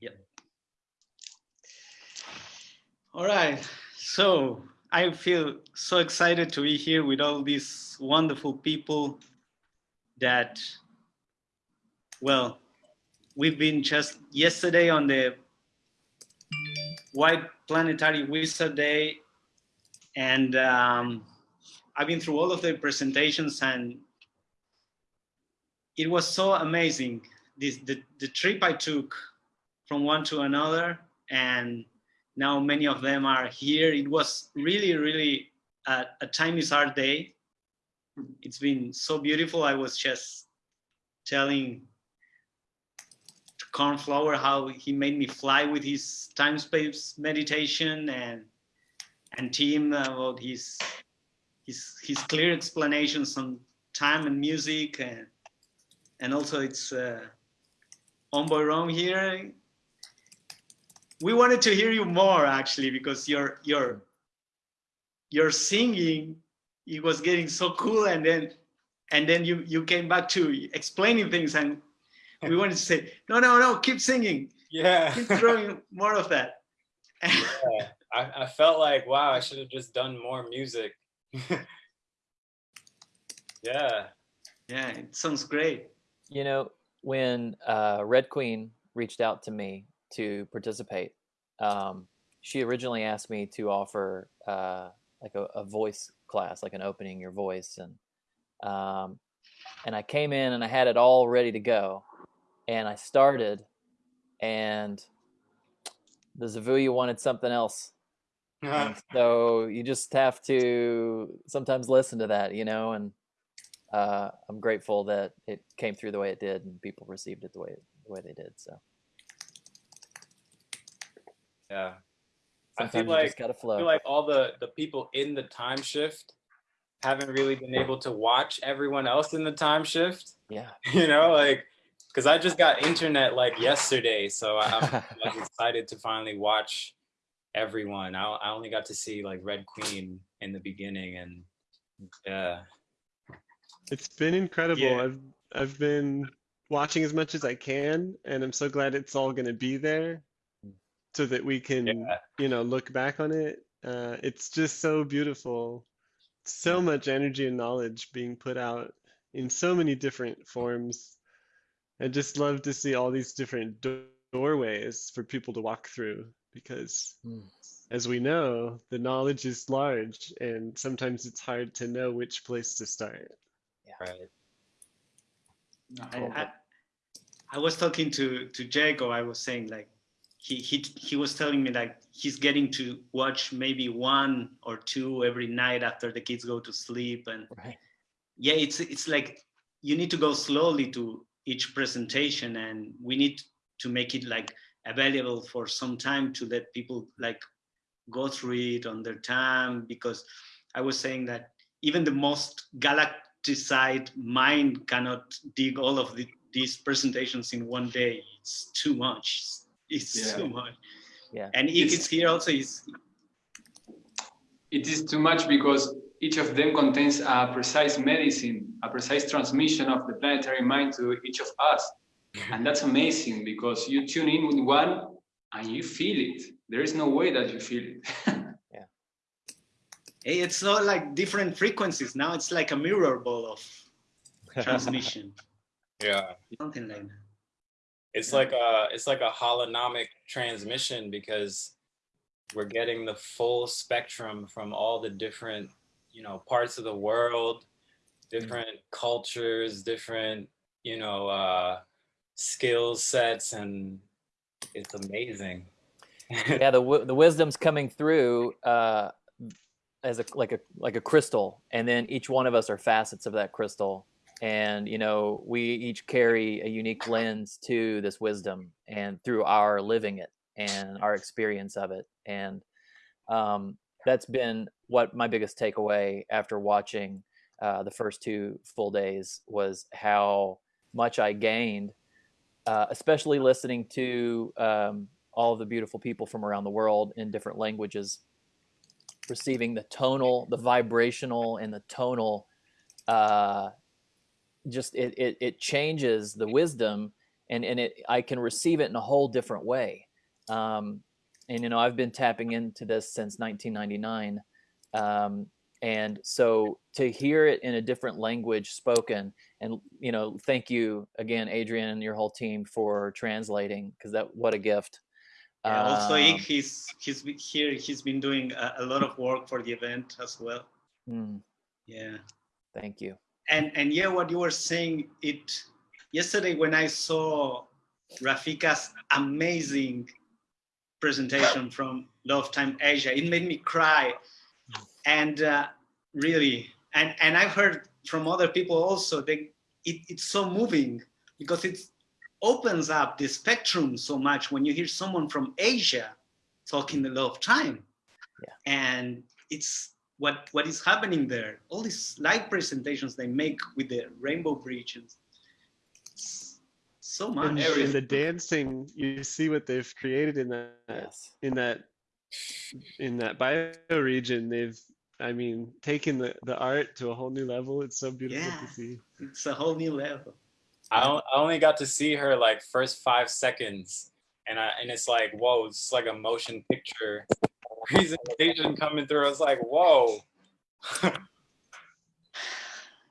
Yep. All right. So I feel so excited to be here with all these wonderful people that, well, we've been just yesterday on the White Planetary Wizard Day, and um, I've been through all of the presentations and it was so amazing. This, the, the trip I took from one to another and now many of them are here. It was really, really a, a time day. It's been so beautiful. I was just telling Cornflower how he made me fly with his time space meditation and and Tim about his his his clear explanations on time and music and and also it's uh, Omboy Rom here we wanted to hear you more actually because your your your singing it was getting so cool and then and then you you came back to explaining things and we wanted to say no no no keep singing. Yeah. Keep throwing more of that. Yeah. I, I felt like wow i should have just done more music. Yeah. Yeah it sounds great. You know when uh, red queen reached out to me to participate. Um, she originally asked me to offer uh, like a, a, voice class, like an opening your voice, and um, and I came in and I had it all ready to go, and I started, and the Zuvuya wanted something else. so you just have to sometimes listen to that, you know, and uh, I'm grateful that it came through the way it did and people received it the way the way they did. So yeah. Sometimes I feel like gotta flow. I feel like all the the people in the time shift haven't really been able to watch everyone else in the time shift. Yeah. You know, like because I just got internet like yesterday, so I'm like excited to finally watch everyone. I I only got to see like Red Queen in the beginning, and yeah. It's been incredible. Yeah. I've I've been watching as much as I can, and I'm so glad it's all going to be there so that we can Yeah. you know look back on it uh, it's just so beautiful so much energy and knowledge being put out in so many different forms i just love to see all these different do- doorways for people to walk through because Mm. as we know the knowledge is large and sometimes it's hard to know which place to start Right. I, I, I was talking to to Jacob I was saying like he he he was telling me like he's getting to watch maybe one or two every night after the kids go to sleep. And Right. yeah it's it's like you need to go slowly to each presentation and we need to make it like available for some time to let people like go through it on their time. Because i was saying that even the most galacticide mind cannot dig all of the, these presentations in one day. It's too much it's Yeah. too much Yeah. and if It's- Ikit's here also is It is too much because each of them contains a precise medicine, a precise transmission of the planetary mind to each of us. Mm-hmm. And that's amazing because you tune in with one and you feel it. There is no way that you feel it. Hey, it's not like different frequencies now it's like a mirror ball of transmission Yeah. something like that It's like a it's like a holonomic transmission because we're getting the full spectrum from all the different, you know, parts of the world, different cultures, different, you know, uh skill sets and it's amazing. yeah, the the wisdom's coming through uh, as a like a like a crystal, and then each one of us are facets of that crystal, and you know we each carry a unique lens to this wisdom, and through our living it and our experience of it, and um, that's been what my biggest takeaway after watching uh, the first two full days was how much I gained, uh, especially listening to um, all of the beautiful people from around the world in different languages, receiving the tonal, the vibrational, and the tonal. Uh, just it, it it changes the wisdom, and and it I can receive it in a whole different way. Um, and you know I've been tapping into this since 1999, um, and so to hear it in a different language spoken, and you know thank you again, Adrian and your whole team for translating because that what a gift. Yeah, also, Um, he's he's here. He's been doing a, a lot of work for the event as well. mm, Yeah, thank you. And and yeah, what you were saying. It yesterday when I saw Rafika's amazing presentation from Love Time Asia, it made me cry, and uh, really, and and I've heard from other people also that it, it's so moving because it opens up the spectrum so much when you hear someone from Asia talking the love time. Yeah. And it's what what is happening there. All these live presentations they make with the Rainbow Bridge and so And, much. and the dancing, you see what they've created in that Yes. in that in that bioregion. They've, I mean, taken the the art to a whole new level. It's so beautiful Yeah. to see. It's a whole new level. I, I only got to see her like first five seconds, and I and it's like whoa, it's like a motion picture presentation coming through. I was like, whoa.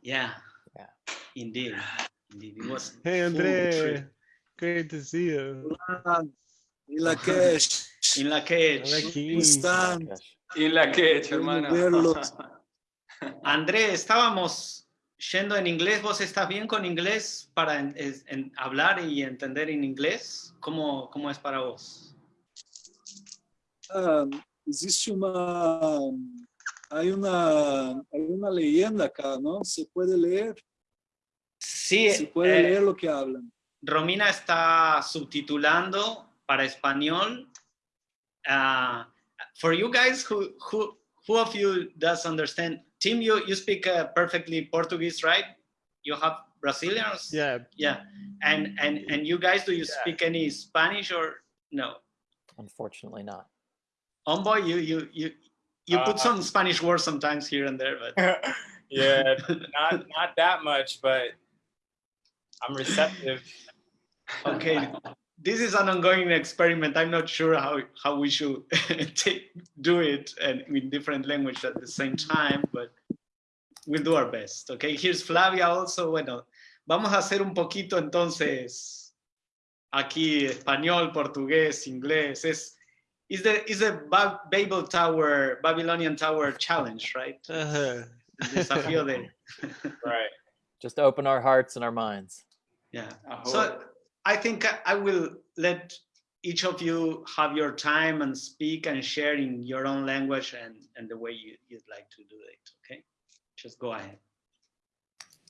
Yeah. Yeah. Indeed. Indeed. It was Hey, Andre, great to see you. Y la cash. in la. ¿Cómo están? Y la Bueno hermano. André, estábamos yendo en inglés. ¿Vos estás bien con inglés para en- en hablar y entender en inglés? ¿Cómo, cómo es para vos? Ah, existe uma hay una hay una leyenda acá, ¿no? Se puede leer, Sí, se puede eh, leer lo que hablan. Romina está subtitulando para español. Uh, for you guys, who, who, who of you does understand? Tim, you, you speak uh, perfectly Portuguese, right? You have Brazilians? Yeah, Yeah. And, and, and you guys, do you Yeah. speak any Spanish or no? Unfortunately not. Homeboy, you, you, you, you put Uh, some Spanish words sometimes here and there, but yeah, not not that much, but I'm receptive. okay this is an ongoing experiment. I'm not sure how how we should take, do it and in different language at the same time but we'll do our best okay? Here's flavia also. Bueno vamos a hacer un poquito entonces aquí español portugués inglés. Es is the is the Ba- babel tower babylonian tower challenge right uh-huh. El Right. Just open our hearts and our minds. Yeah. I So. I think I- I will let each of you have your time and speak and share in your own language and, and the way you, you'd like to do it. Okay. Just go ahead.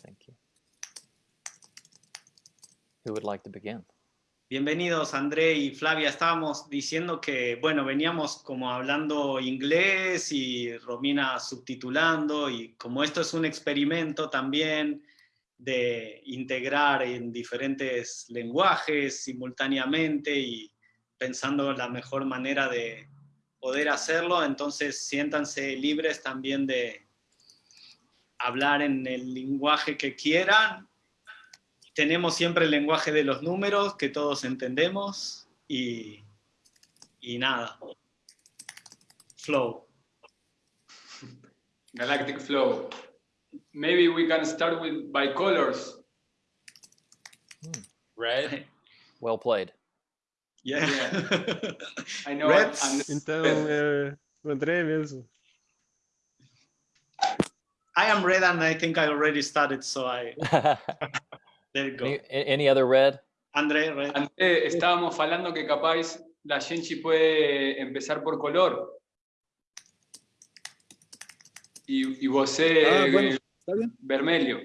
Thank you. Who would like to begin? Bienvenidos André y Flavia. Estábamos diciendo que, bueno, veníamos como hablando inglés y Romina subtitulando y como esto es un experimento también de integrar en diferentes lenguajes simultáneamente y pensando la mejor manera de poder hacerlo, entonces siéntanse libres también de hablar en el lenguaje que quieran tenemos siempre el lenguaje de los números que todos entendemos y, y nada. Flow. Galactic Flow. Maybe we can start with by colors. Red. Well played. Yeah. I know. Reds. and- Então, é, o André mesmo. I am red and I think I already started, so I there you go. any, any other red? André, red. André, estábamos falando que capaz la Genchi puede empezar por color. Y, y você, Ah, bueno, eh, está bien. vermelho.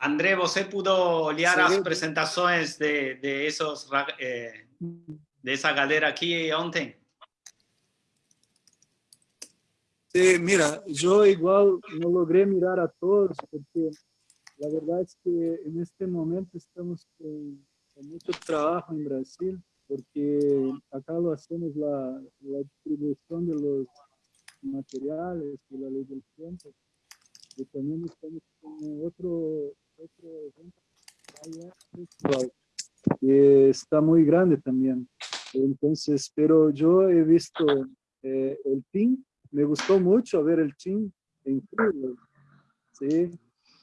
André, você pudo olhar Sim. as apresentações de, de esos eh, de esa galera aqui ontem? Sí, mira, yo igual no logré mirar a todos porque la verdad es que en este momento estamos con, mucho trabajo en Brasil porque acá lo hacemos la, distribución de los materiales y la ley del tiempo. Y también estamos con otro, otro evento eh, está muy grande también. Entonces, pero yo he visto eh, el team, me gustó mucho ver el team en Cleveland, Sí,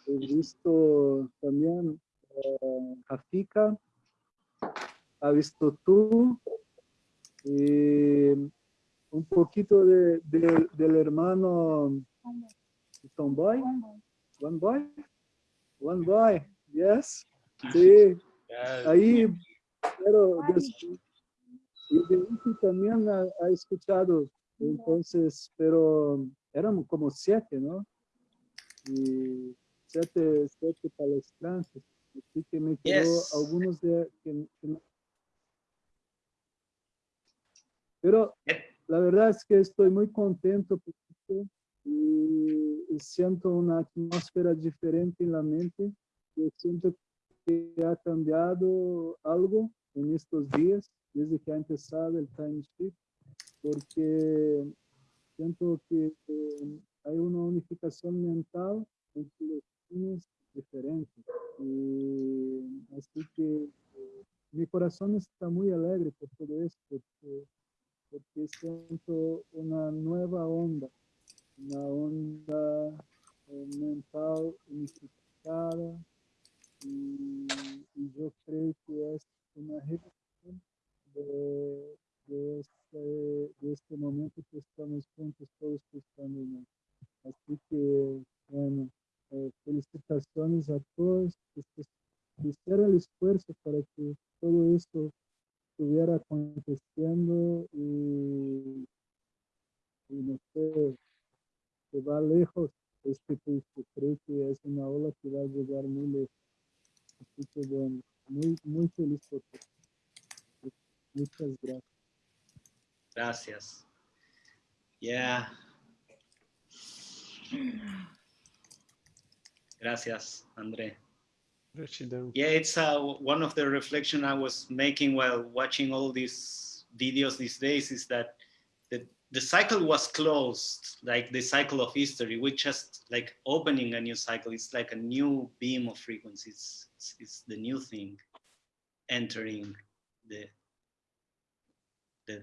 he visto también eh, a Fika, ha visto tú, y un poquito de, de- del hermano Tomboy, One Boy, One Boy, yes, sí, ahí, pero des- y también ha, ha escuchado, entonces, pero éramos como siete, ¿no? Y siete, siete palestrantes, así que me quedó Yes. algunos de que- que pero Yep. la verdad es que estoy muy contento porque, y siento una atmósfera diferente en la mente. Yo siento que ha cambiado algo en estos días, desde que ha empezado el time shift, porque siento que eh, hay una unificación mental entre los Y así que eh, mi corazón está muy alegre por todo esto, porque, siento una nueva onda, una onda mental unificada, y, yo creo que es una revelación de, de, este, de este momento que estamos juntos todos buscando. ¿no? Así que, bueno, eh, felicitaciones a todos que que hicieron el esfuerzo para que todo esto estuviera aconteciendo y, y no sé, va lejos este curso. Creo que es una ola que va a llegar muy lejos. Así que bueno, muy, muy feliz por todo. Muchas gracias. Gracias. Yeah. Gracias, André. Yeah, it's uh, one of the reflection I was making while watching all these videos these days is that the, the cycle was closed, like the cycle of history. We just like opening a new cycle. It's like a new beam of frequencies. It's, it's the new thing entering the the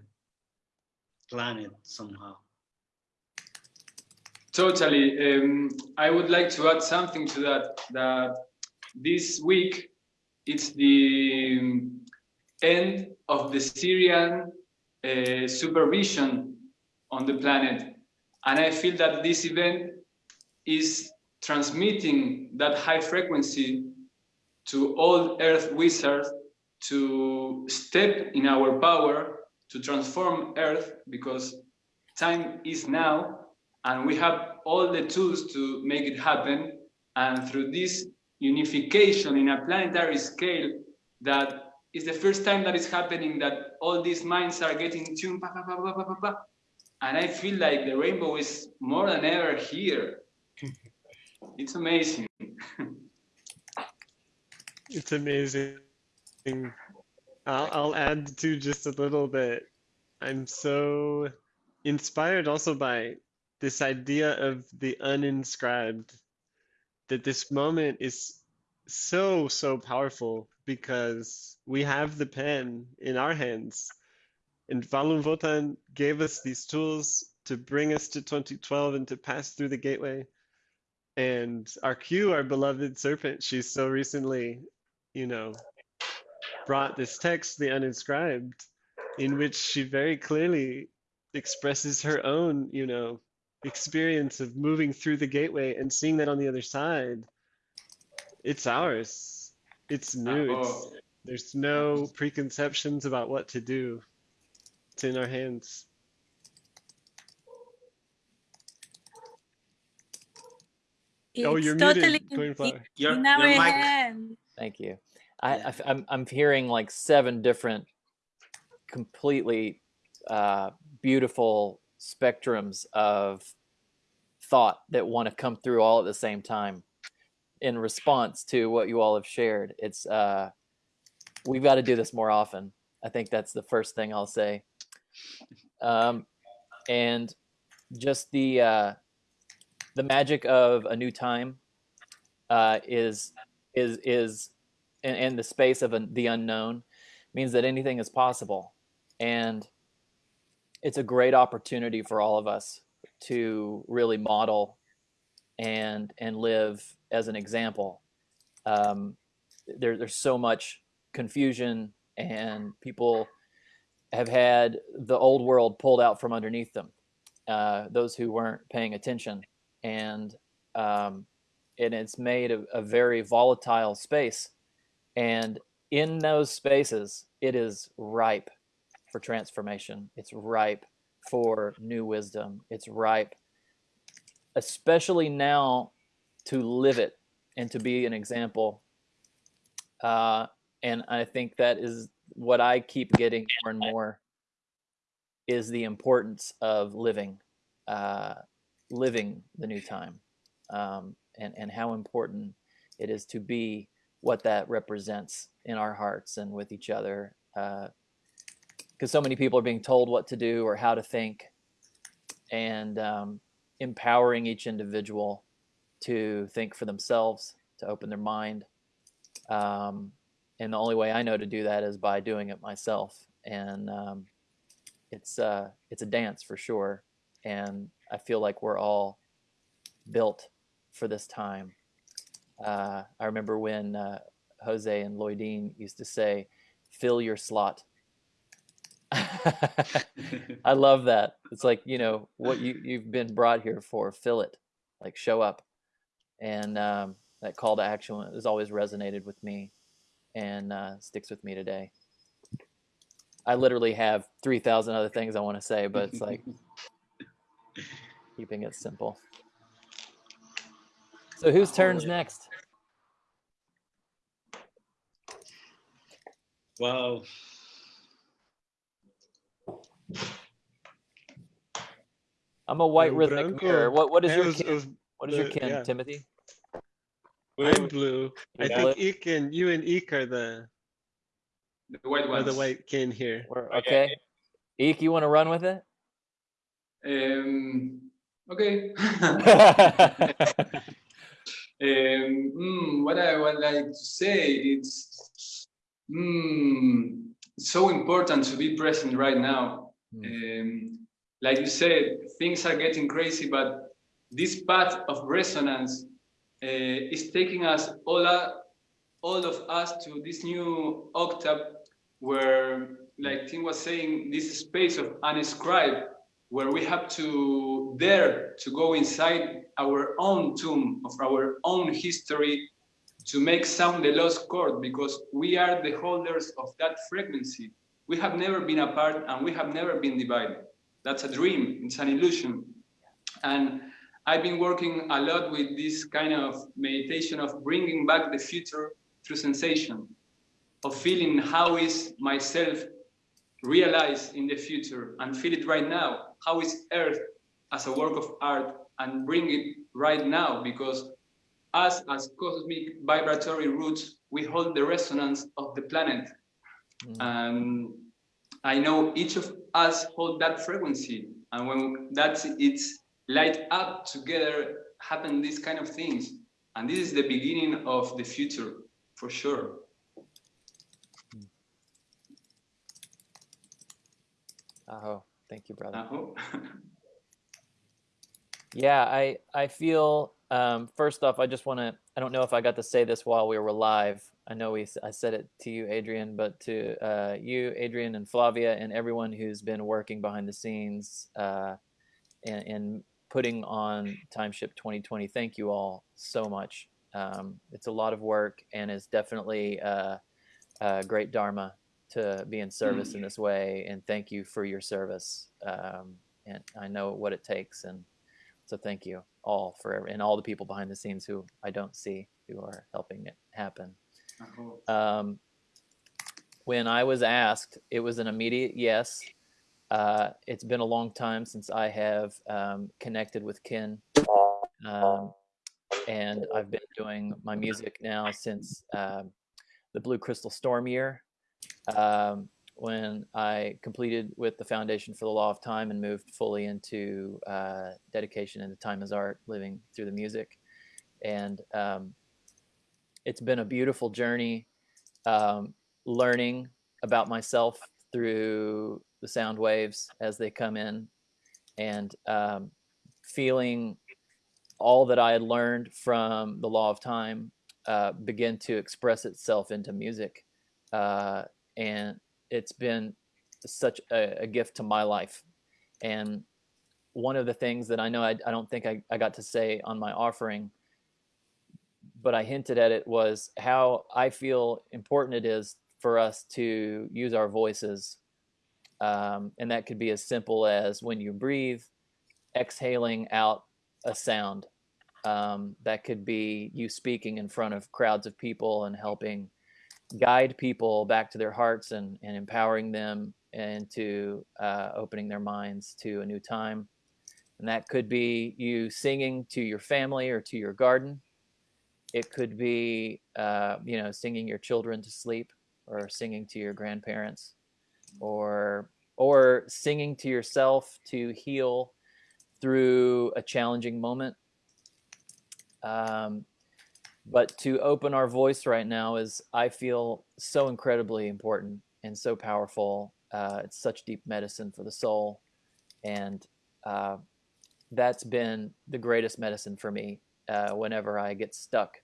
planet somehow. Totally. Um, I would like to add something to that. That this week it's the um, end of the Sirian uh, supervision on the planet, and I feel that this event is transmitting that high frequency to all Earth wizards to step in our power to transform Earth because time is now and we have all the tools to make it happen. And through this unification in a planetary scale, that is the first time that is happening that all these minds are getting tuned. pa, pa, pa. And I feel like the rainbow is more than ever here. It's amazing. It's amazing. I'll, I'll add to just a little bit. I'm so inspired also by this idea of the uninscribed, that this moment is so, so powerful because we have the pen in our hands. And Valum Votan gave us these tools to bring us to 2012 and to pass through the gateway. And our Q, our beloved serpent, she's so recently, you know, brought this text, the uninscribed, in which she very clearly expresses her own, you know, experience of moving through the gateway and seeing that on the other side. It's ours. It's new. It's, Oh, there's no preconceptions about what to do. It's in our hands. Oh, you're totally muted, in, Greenflower. Your, in our your mic. hand. Thank you. I, Yeah. I am I'm hearing like seven different, completely uh, beautiful spectrums of thought that want to come through all at the same time, in response to what you all have shared. It's uh, we've got to do this more often. I think that's the first thing I'll say. Um, and just the uh, the magic of a new time uh, is is is and the space of the unknown means that anything is possible. And it's a great opportunity for all of us to really model and and live as an example. Um, there, there's so much confusion and people have had the old world pulled out from underneath them. Uh, those who weren't paying attention, and um, and it's made a, a very volatile space. And in those spaces, it is ripe for transformation. It's ripe for new wisdom. It's ripe, especially now, to live it and to be an example. Uh, and I think that is what I keep getting more and more is the importance of living, uh, living the new time, um, and and how important it is to be what that represents in our hearts and with each other. Because so many people are being told what to do or how to think, and um, empowering each individual to think for themselves, to open their mind. Um, and the only way I know to do that is by doing it myself. And um, it's uh, it's a dance for sure. And I feel like we're all built for this time. Uh, I remember when uh, Jose and Lloydine used to say, "Fill your slot." I love that. It's like you know what you you've been brought here for. Fill it, like show up, and um, that call to action has always resonated with me and uh, sticks with me today. I literally have 3,000 other things I want to say, but it's like keeping it simple. So whose turn's next? Well, I'm a white rhythmic mirror. What what is your kin? What is your kin, yeah. Timothy? I'm blue. I think Eek and you and Eek are the the white ones. The white kin here. We're, okay. Eek, you want to run with it? Um. Okay. um, mm, what I would like to say it's mm, so important to be present right now. Mm. Um, like you said, things are getting crazy, but this path of resonance uh, is taking us all, all of us to this new octave where, like Tim was saying, this space of unscribed, where we have to dare to go inside our own tomb of our own history to make sound the lost chord because we are the holders of that frequency. We have never been apart and we have never been divided. That's a dream, it's an illusion. And I've been working a lot with this kind of meditation of bringing back the future through sensation, of feeling how is myself realized in the future and feel it right now. How is Earth as a work of art and bring it right now because us as cosmic vibratory roots, we hold the resonance of the planet. Mm. And I know each of us hold that frequency. And when that's it's light up together happen these kind of things and this is the beginning of the future for sure oh thank you brother Aho. yeah i i feel um, first off i just want to i don't know if i got to say this while we were live i know we i said it to you adrian but to uh, you adrian and flavia and everyone who's been working behind the scenes uh, and, and putting on Timeship 2020. Thank you all so much. Um, it's a lot of work and it's definitely uh, a great dharma to be in service mm. in this way. And thank you for your service. Um, and I know what it takes. And so thank you all for and all the people behind the scenes who I don't see who are helping it happen. Um, when I was asked, it was an immediate yes. Uh, it's been a long time since I have um, connected with Kin. Um, and I've been doing my music now since uh, the Blue Crystal Storm year, um, when I completed with the Foundation for the Law of Time and moved fully into uh, dedication into time as art, living through the music. And um, it's been a beautiful journey um, learning about myself through the sound waves as they come in and um, feeling all that I had learned from the law of time uh, begin to express itself into music. Uh, and it's been such a, a, gift to my life. And one of the things that I know I, I don't think I, I got to say on my offering, but I hinted at it was how I feel important it is for us to use our voices. Um, and that could be as simple as when you breathe, exhaling out a sound. Um, that could be you speaking in front of crowds of people and helping guide people back to their hearts and, and empowering them into uh, opening their minds to a new time. And that could be you singing to your family or to your garden. It could be, uh, you know, singing your children to sleep or singing to your grandparents or or singing to yourself to heal through a challenging moment. Um, but to open our voice right now is, I feel, so incredibly important and so powerful. Uh, it's such deep medicine for the soul. And uh, that's been the greatest medicine for me uh, whenever I get stuck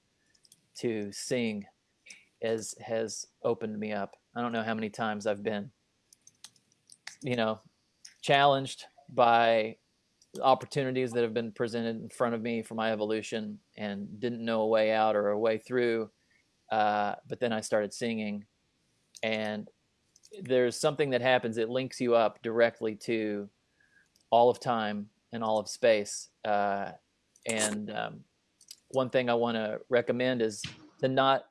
to sing is has opened me up. I don't know how many times I've been, you know, challenged by opportunities that have been presented in front of me for my evolution and didn't know a way out or a way through. Uh, but then I started singing, and there's something that happens. It links you up directly to all of time and all of space. Uh, and um, one thing I want to recommend is to not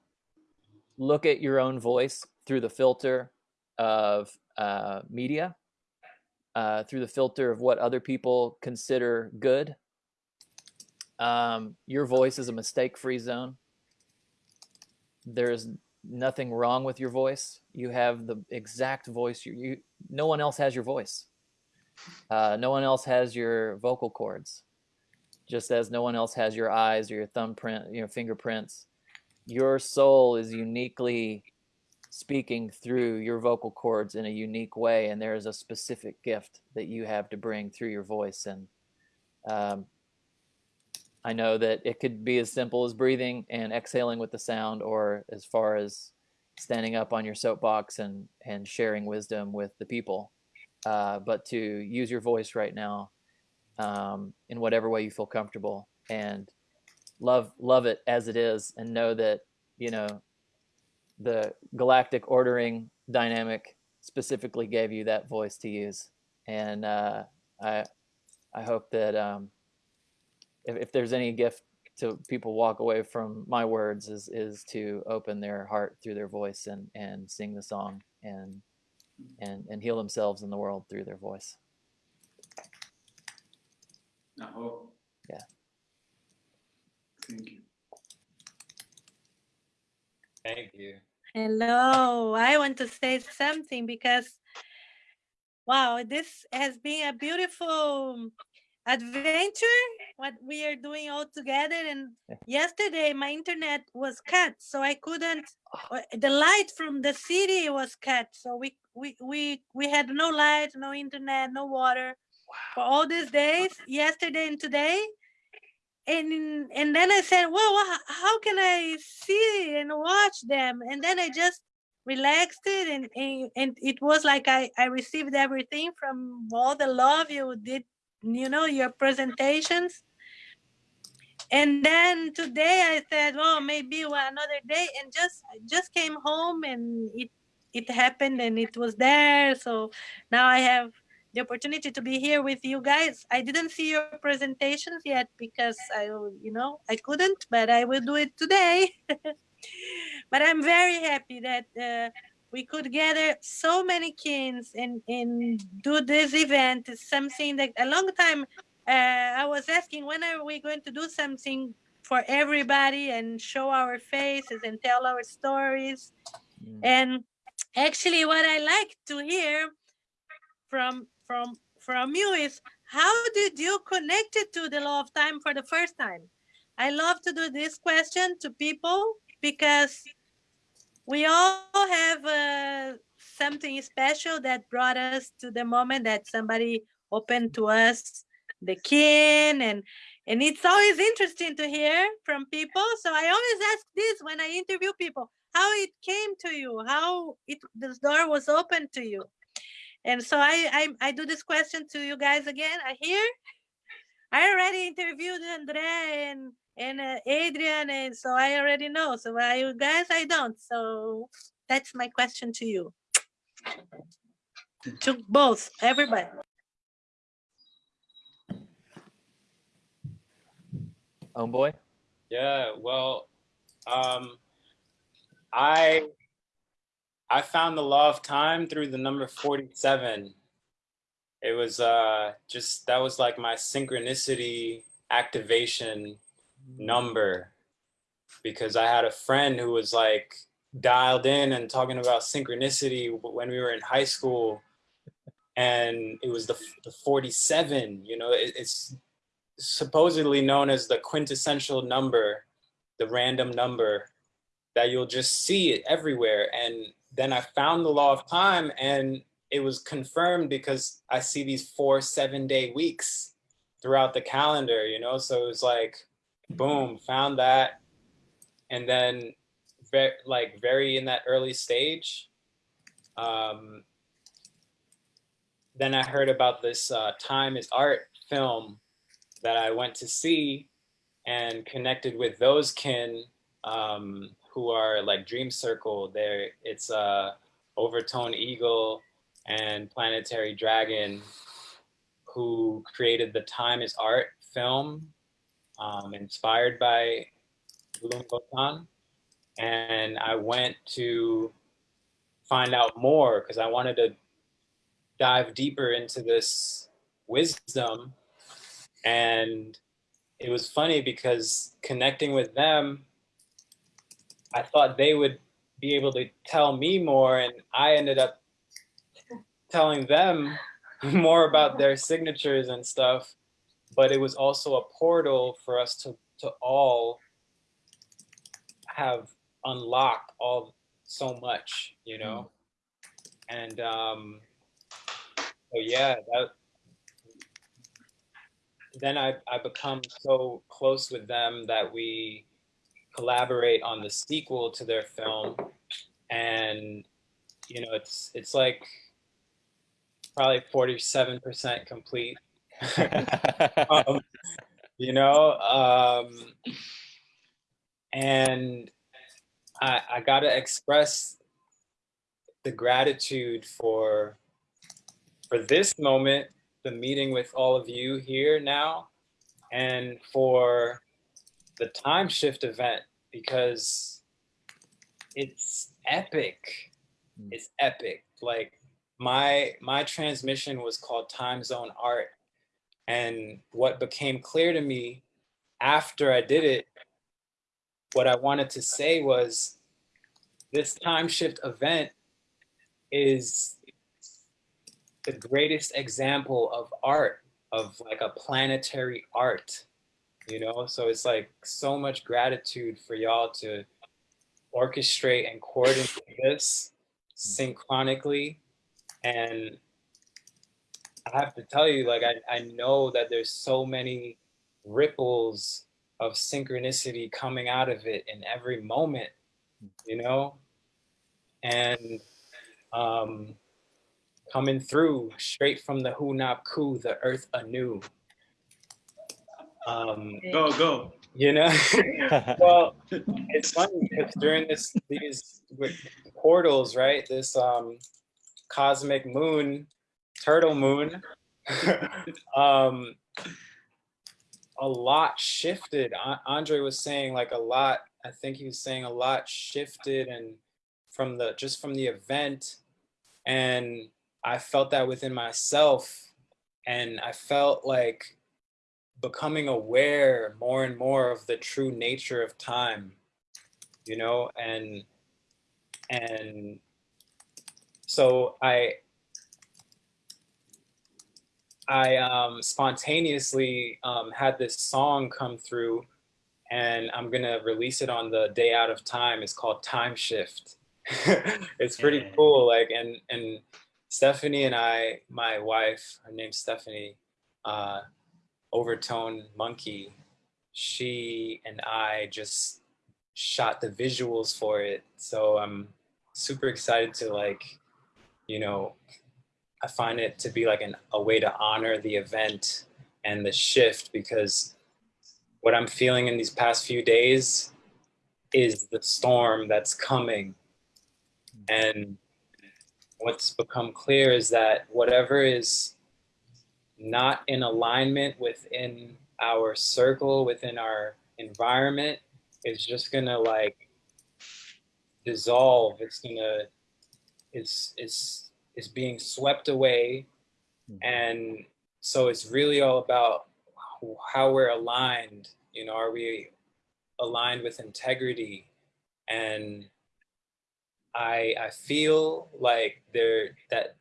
look at your own voice through the filter of uh, media uh, through the filter of what other people consider good. Um, your voice is a mistake-free zone. There's nothing wrong with your voice. You have the exact voice. You, you no one else has your voice. Uh, no one else has your vocal cords. Just as no one else has your eyes or your thumbprint, your fingerprints. Your soul is uniquely speaking through your vocal cords in a unique way and there is a specific gift that you have to bring through your voice and um, I know that it could be as simple as breathing and exhaling with the sound or as far as standing up on your soapbox and and sharing wisdom with the people uh, but to use your voice right now um, in whatever way you feel comfortable and love love it as it is and know that you know the galactic ordering dynamic specifically gave you that voice to use. And uh, I, I hope that um, if, if there's any gift to people walk away from my words is, is to open their heart through their voice and, and sing the song and, and, and heal themselves in the world through their voice. No. Yeah. Thank you. Thank you. Hello, I want to say something because, wow, this has been a beautiful adventure, what we are doing all together. And yesterday my internet was cut, so I couldn't, the light from the city was cut. So we, we, we, we had no light, no internet, no water for all these days, yesterday and today and and then I said, well, how can I see and watch them? And then I just relaxed it and, and, and it was like I, I received everything from all the love you did, you know, your presentations. And then today I said, well, maybe another day and just just came home and it it happened and it was there. So now I have the opportunity to be here with you guys. I didn't see your presentations yet because I, you know, I couldn't, but I will do it today. but I'm very happy that uh, we could gather so many kids and, and do this event. It's something that a long time uh, I was asking, when are we going to do something for everybody and show our faces and tell our stories? Mm. And actually what I like to hear from from from you is how did you connect it to the law of time for the first time? I love to do this question to people because we all have uh, something special that brought us to the moment that somebody opened to us the kin and and it's always interesting to hear from people so i always ask this when i interview people how it came to you how it this door was open to you and so I, I i do this question to you guys again. I hear i already interviewed andre and and uh, adrian and so i already know. So I, you guys i don't. So that's my question to you. To both everybody. Homeboy? Yeah, well, um, I I found the law of time through the number 47. It was uh, just that was like my synchronicity activation number because I had a friend who was like dialed in and talking about synchronicity when we were in high school and it was the, the 47 you know it, it's supposedly known as the quintessential number, the random number, that you'll just see it everywhere. And then I found the law of time and it was confirmed because I see these four seven day weeks throughout the calendar, you know? So it was like, boom, found that. And then very, like very in that early stage, um, then I heard about this uh, Time is Art film that I went to see and connected with those kin um, who are like Dream Circle. There, it's uh, Overtone Eagle and Planetary Dragon, who created the Time is Art film, um, inspired by Bloom. And I went to find out more because I wanted to dive deeper into this wisdom and it was funny because connecting with them, I thought they would be able to tell me more, and I ended up telling them more about their signatures and stuff. But it was also a portal for us to to all have unlocked all so much, you know. And um, so yeah, that then I, I become so close with them that we collaborate on the sequel to their film. And, you know, it's, it's like probably 47% complete. um, you know, um, and I, I got to express the gratitude for for this moment the meeting with all of you here now and for the time shift event because it's epic. Hmm. It's epic. Like my my transmission was called time zone art and what became clear to me after I did it what I wanted to say was this time shift event is the greatest example of art, of like a planetary art, you know? So it's like so much gratitude for y'all to orchestrate and coordinate this synchronically. And I have to tell you, like, I, I know that there's so many ripples of synchronicity coming out of it in every moment, you know? And um, coming through straight from the Hunab Ku, the earth anew. Um, go, go. You know, well, it's funny because during this these portals, right? This um, cosmic moon, turtle moon, um, a lot shifted. Andre was saying like a lot. I think he was saying a lot shifted and from the just from the event and I felt that within myself and I felt like becoming aware more and more of the true nature of time, you know, and and so I I um, spontaneously um, had this song come through and I'm gonna release it on the day out of time. It's called Time Shift. it's pretty Yeah. cool. Like and and Stephanie and I, my wife, her name's Stephanie, uh, Overtone Monkey. She and I just shot the visuals for it, so I'm super excited to like, you know, I find it to be like an, a way to honor the event and the shift because what I'm feeling in these past few days is the storm that's coming. And what's become clear is that whatever is not in alignment within our circle, within our environment, is just gonna like dissolve. It's gonna it's it's is being swept away. Mm-hmm. And so it's really all about how we're aligned. You know, are we aligned with integrity? And I I feel like there that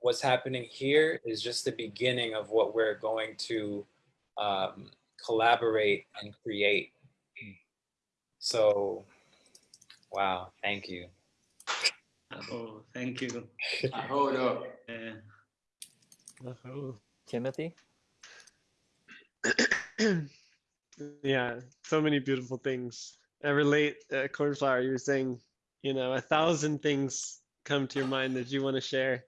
what's happening here is just the beginning of what we're going to um, collaborate and create. So, wow, thank you. Oh, thank you. Hold up. Yeah. Oh. Timothy? yeah, so many beautiful things. I relate, uh, Cornflower, you were saying, you know, a thousand things come to your mind that you want to share.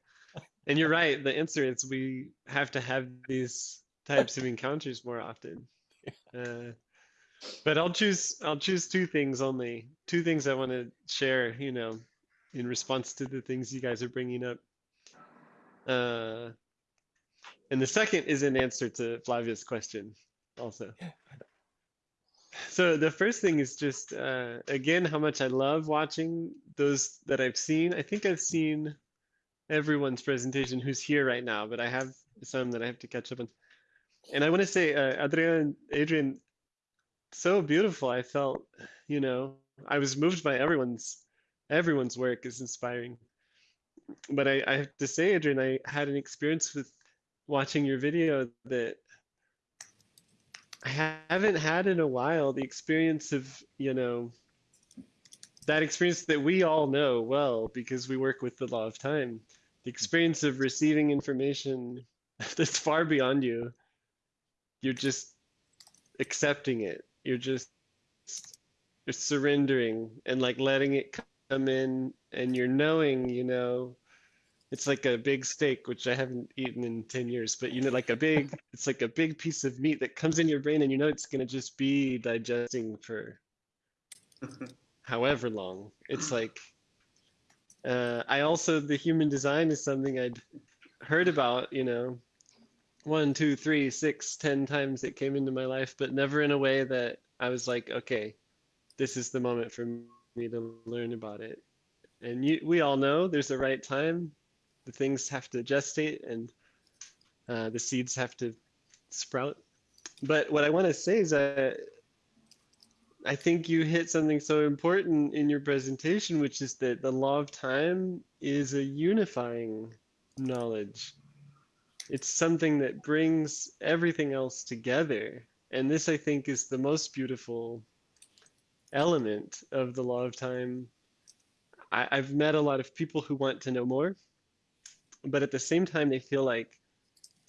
And you're right, the answer is we have to have these types of encounters more often. Uh, but I'll choose I'll choose two things only. Two things I want to share, you know, in response to the things you guys are bringing up. Uh, and the second is an answer to Flavia's question also. So the first thing is just uh, again how much I love watching those that I've seen. I think I've seen everyone's presentation who's here right now, but I have some that I have to catch up on. And I want to say, uh, Adrian, Adrian, so beautiful. I felt, you know, I was moved by everyone's everyone's work is inspiring. But I, I have to say, Adrian, I had an experience with watching your video that I haven't had in a while. The experience of, you know, that experience that we all know well because we work with the law of time. The experience of receiving information that's far beyond you. You're just accepting it. You're just you're surrendering and like letting it come in and you're knowing, you know, it's like a big steak, which I haven't eaten in 10 years, but you know, like a big, it's like a big piece of meat that comes in your brain and you know it's gonna just be digesting for however long. It's like, uh, I also, the human design is something I'd heard about, you know, one, two, three, six, ten times it came into my life, but never in a way that I was like, okay, this is the moment for me to learn about it. And you, we all know there's a right time. The things have to gestate and uh, the seeds have to sprout. But what I want to say is that I think you hit something so important in your presentation, which is that the law of time is a unifying knowledge. It's something that brings everything else together. And this, I think, is the most beautiful element of the law of time. I, I've met a lot of people who want to know more, but at the same time, they feel like,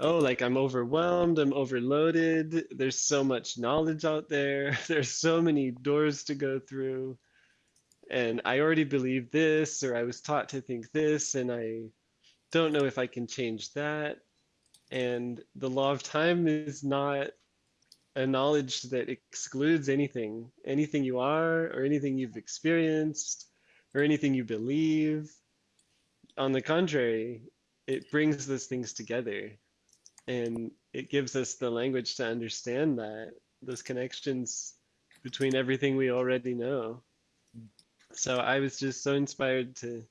oh, like I'm overwhelmed, I'm overloaded. There's so much knowledge out there. There's so many doors to go through. And I already believe this, or I was taught to think this, and I don't know if I can change that. And the law of time is not a knowledge that excludes anything, anything you are, or anything you've experienced, or anything you believe. On the contrary, it brings those things together and it gives us the language to understand that, those connections between everything we already know. So I was just so inspired to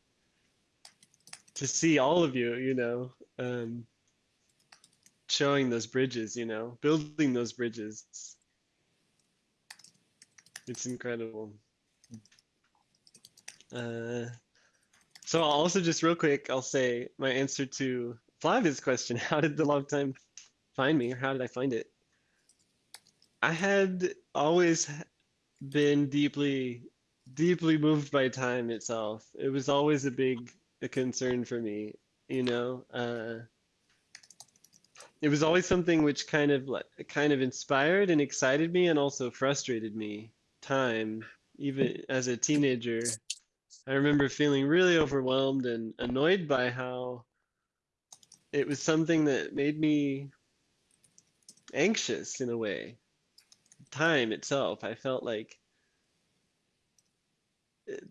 to see all of you, you know, um, showing those bridges, you know, building those bridges. It's incredible. Uh, so I'll also just real quick, I'll say my answer to Flavia's question, how did the love time find me or how did I find it? I had always been deeply deeply moved by time itself. It was always a big a concern for me, you know. Uh, it was always something which kind of kind of inspired and excited me and also frustrated me. Time, even as a teenager, I remember feeling really overwhelmed and annoyed by how it was something that made me anxious in a way. Time itself, I felt like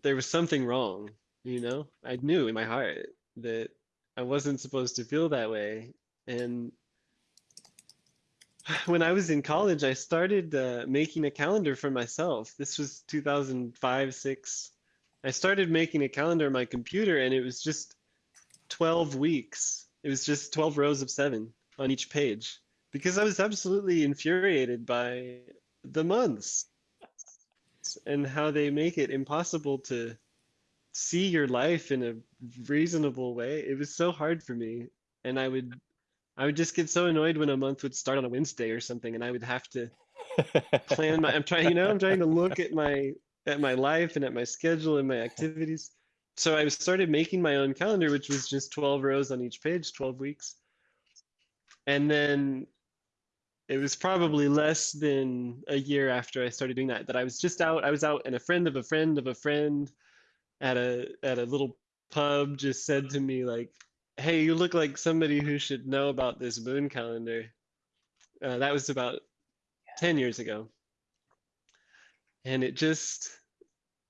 there was something wrong, you know? I knew in my heart that I wasn't supposed to feel that way. And when I was in college, I started uh, making a calendar for myself. This was 2005, 6. I started making a calendar on my computer and it was just 12 weeks. It was just 12 rows of seven on each page because I was absolutely infuriated by the months and how they make it impossible to see your life in a reasonable way. It was so hard for me. And I would I would just get so annoyed when a month would start on a Wednesday or something and I would have to plan my I'm trying, you know, I'm trying to look at my at my life and at my schedule and my activities. So I started making my own calendar, which was just 12 rows on each page, 12 weeks. And then it was probably less than a year after I started doing that that I was just out. I was out, and a friend of a friend of a friend at a at a little pub just said to me like, "Hey, you look like somebody who should know about this moon calendar." Uh, that was about 10 years ago. And it just,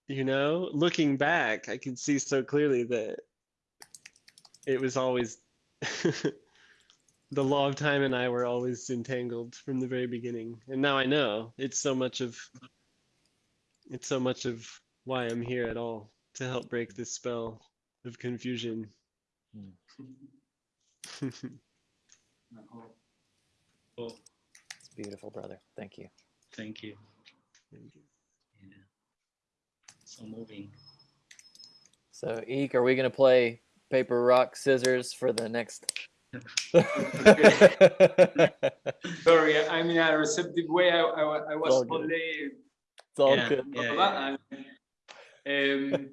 you know, looking back, I can see so clearly that it was always the law of time and I were always entangled from the very beginning. And now I know it's so much of it's so much of why I'm here at all to help break this spell of confusion. Oh, It's beautiful, brother. Thank you. thank you. Thank you. Yeah. So moving. So, Ik, are we gonna play paper, rock, scissors for the next? Sorry, I'm in a receptive way. I, I, I was all good. all day It's all Yeah. good. blah, blah, blah, and, um,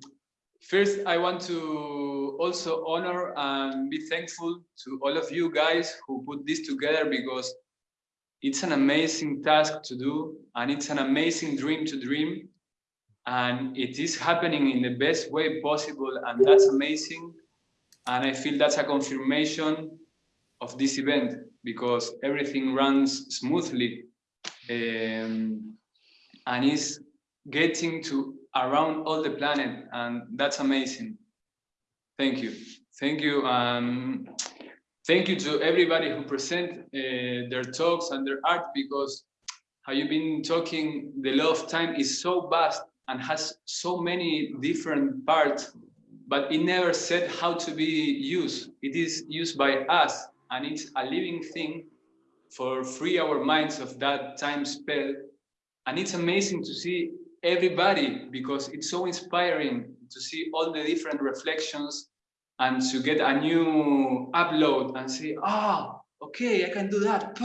first, I want to also honor and be thankful to all of you guys who put this together because it's an amazing task to do and it's an amazing dream to dream. And it is happening in the best way possible, and that's amazing. And I feel that's a confirmation of this event because everything runs smoothly. Um, and is getting to around all the planet and that's amazing. Thank you. Thank you um thank you to everybody who present uh, their talks and their art because how you've been talking the law of time is so vast and has so many different parts but it never said how to be used. It is used by us and it's a living thing for free our minds of that time spell. And it's amazing to see everybody because it's so inspiring to see all the different reflections and to get a new upload and say ah okay i can do that.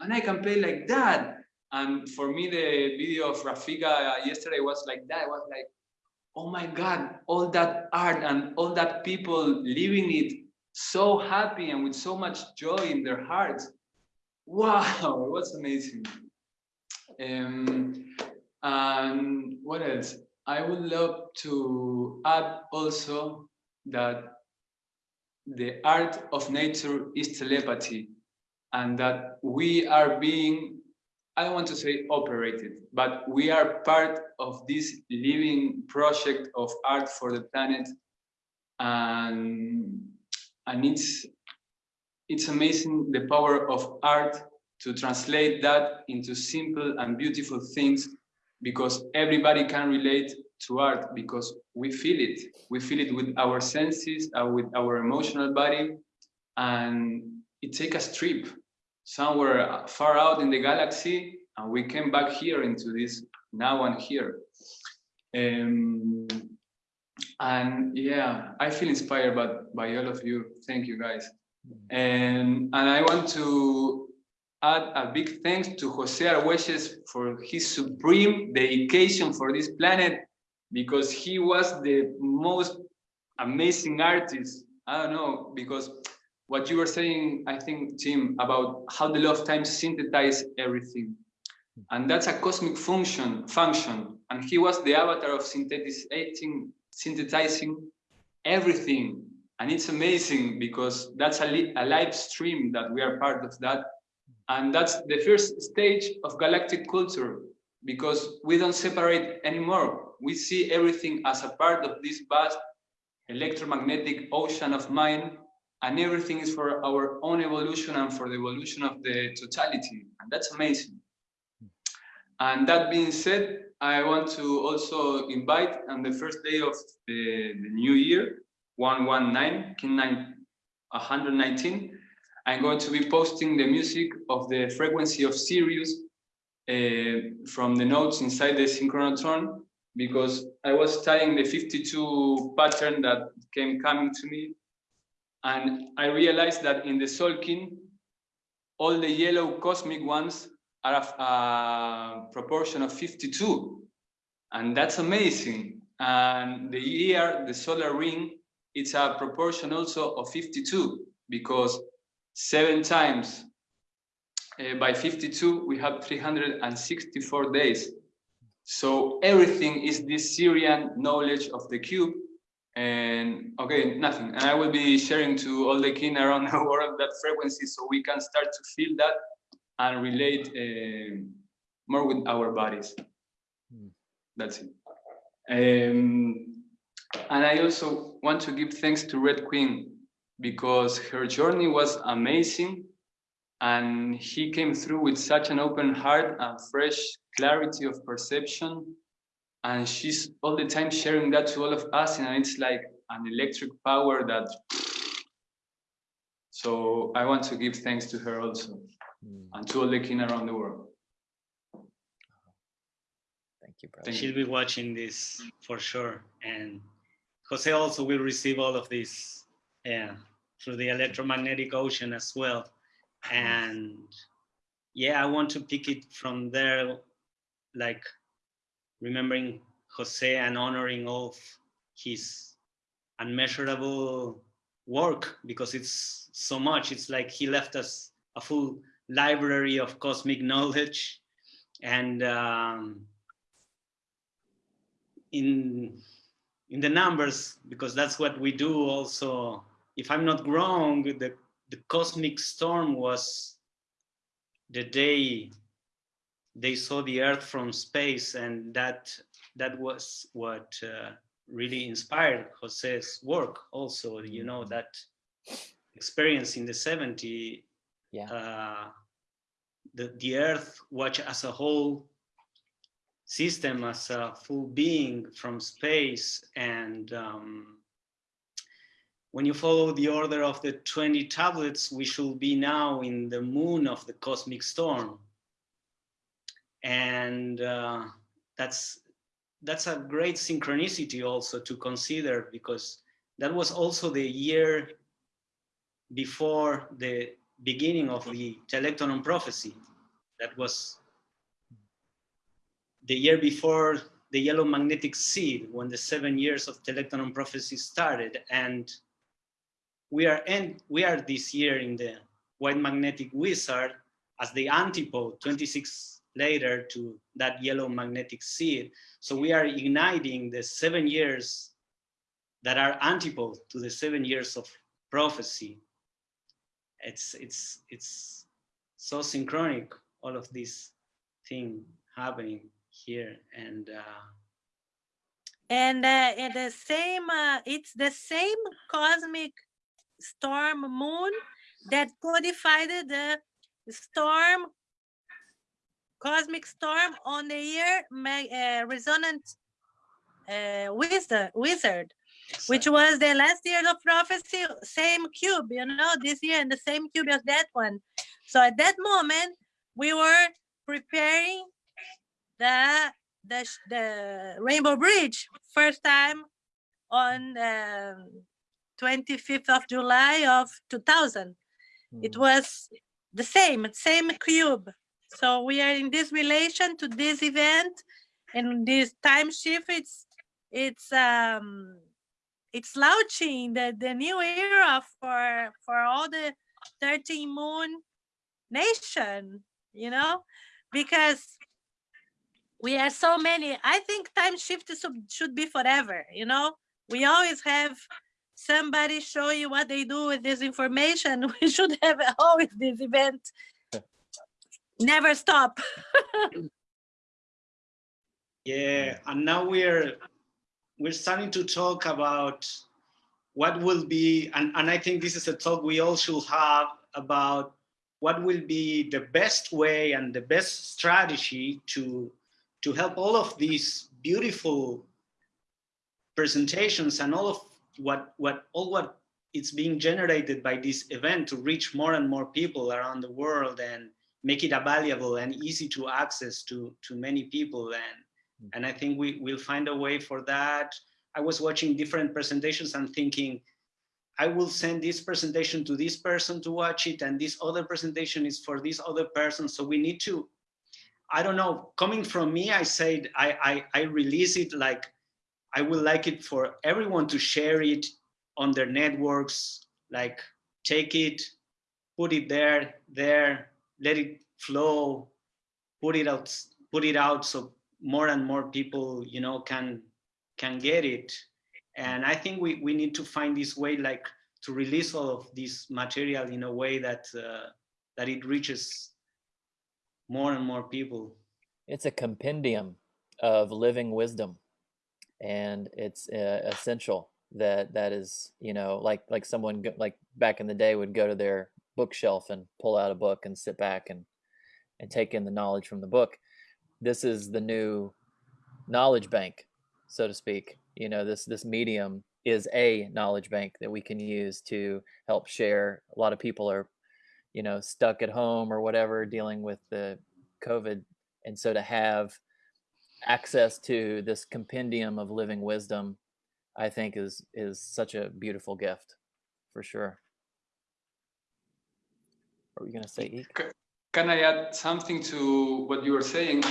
And i can play like that and for me the video of rafika yesterday was like that. I was like oh my god all that art and all that people living it so happy and with so much joy in their hearts. Wow it was amazing. Um, and what else? I would love to add also that the art of nature is telepathy and that we are being, I don't want to say operated, but we are part of this living project of art for the planet. And, and it's, it's amazing the power of art to translate that into simple and beautiful things because everybody can relate to art because we feel it. We feel it with our senses, uh, with our emotional body, and it takes a trip somewhere far out in the galaxy, and we came back here into this now and here. Um, and yeah, I feel inspired by, by all of you. Thank you guys. And, and I want to add a big thanks to Jose Arguelles for his supreme dedication for this planet because he was the most amazing artist. I don't know, because what you were saying, I think, Tim, about how the law of time synthesizes everything. And that's a cosmic function, function. And he was the avatar of synthesizing, synthesizing everything. And it's amazing because that's a, li a live stream that we are part of that. And that's the first stage of galactic culture because we don't separate anymore. We see everything as a part of this vast electromagnetic ocean of mind and everything is for our own evolution and for the evolution of the totality. And that's amazing. And that being said, I want to also invite on the first day of the, the new year, 119, Kin 119, I'm going to be posting the music of the frequency of Sirius uh, from the notes inside the synchronotron because I was studying the 52 pattern that came coming to me and I realized that in the Tzolkin, all the yellow cosmic ones are a, proportion of 52. And that's amazing. And the year, the solar ring, it's a proportion also of 52 because seven times uh, by 52, we have 364 days. So everything is this Sirian knowledge of the cube and okay nothing. And i will be sharing to all the kin around the world that frequency so we can start to feel that and relate uh, more with our bodies. Mm. that's it. Um, and i also want to give thanks to red queen because her journey was amazing and he came through with such an open heart and fresh clarity of perception and she's all the time sharing that to all of us and it's like an electric power that so i want to give thanks to her also mm. and to all the kin around the world thank you brother. she'll be watching this for sure and jose also will receive all of this yeah through the electromagnetic ocean as well and yeah i want to pick it from there like remembering Jose and honoring all his unmeasurable work because it's so much. It's like he left us a full library of cosmic knowledge and um, in in the numbers because that's what we do also if i'm not wrong the the cosmic storm was the day they saw the earth from space and that that was what uh, really inspired jose's work also you know mm-hmm. that experience in the 70 yeah uh, the, the earth watch as a whole system as a full being from space and um, when you follow the order of the 20 tablets we should be now in the moon of the cosmic storm and uh, that's that's a great synchronicity also to consider because that was also the year before the beginning of the Telektonon prophecy. That was the year before the yellow magnetic seed when the seven years of Telektonon prophecy started. And we are and we are this year in the white magnetic wizard as the antipode 26 later to that yellow magnetic seed. So we are igniting the seven years that are antipode to the seven years of prophecy. It's, it's, it's so synchronic, all of this thing happening here. And uh, and uh, and the same uh, it's the same cosmic storm moon that codified the storm cosmic storm on the year uh, resonant uh, wizard, wizard which was the last year of prophecy same cube you know this year and the same cube as that one so at that moment we were preparing the the, the rainbow bridge first time on um, 25th of july of 2000 mm. it hmm. was the same same cube so we are in this relation to this event and this time shift, it's, it's um it's launching the the new era for for all the 13 moon nation you know because we are so many i think time shift should be forever you know? We always have somebody show you what they do with this information. We should have always this event never stop. Yeah, and now we're we're starting to talk about what will be, and, and I think this is a talk we all should have about what will be the best way and the best strategy to to help all of these beautiful presentations and all of what what all what it's being generated by this event to reach more and more people around the world and make it available and easy to access to to many people and mm-hmm. and I think we will find a way for that. I was watching different presentations and thinking, I will send this presentation to this person to watch it, and this other presentation is for this other person. So we need to, I don't know, coming from me, I said, I, I, I release it like, I would like it for everyone to share it on their networks, like take it, put it there, there, let it flow, put it out, put it out so more and more people, you know, can can get it. And I think we, we need to find this way like to release all of this material in a way that uh, that it reaches more and more people. It's a compendium of living wisdom, and it's uh, essential that that is you know like like someone like back in the day would go to their bookshelf and pull out a book and sit back and and take in the knowledge from the book this is the new knowledge bank, so to speak. You know, this this medium is a knowledge bank that we can use to help share. A lot of people are, you know, stuck at home or whatever, dealing with the COVID, and so to have access to this compendium of living wisdom, I think is is such a beautiful gift, for sure. Are we gonna say? Can I add something to what you were saying?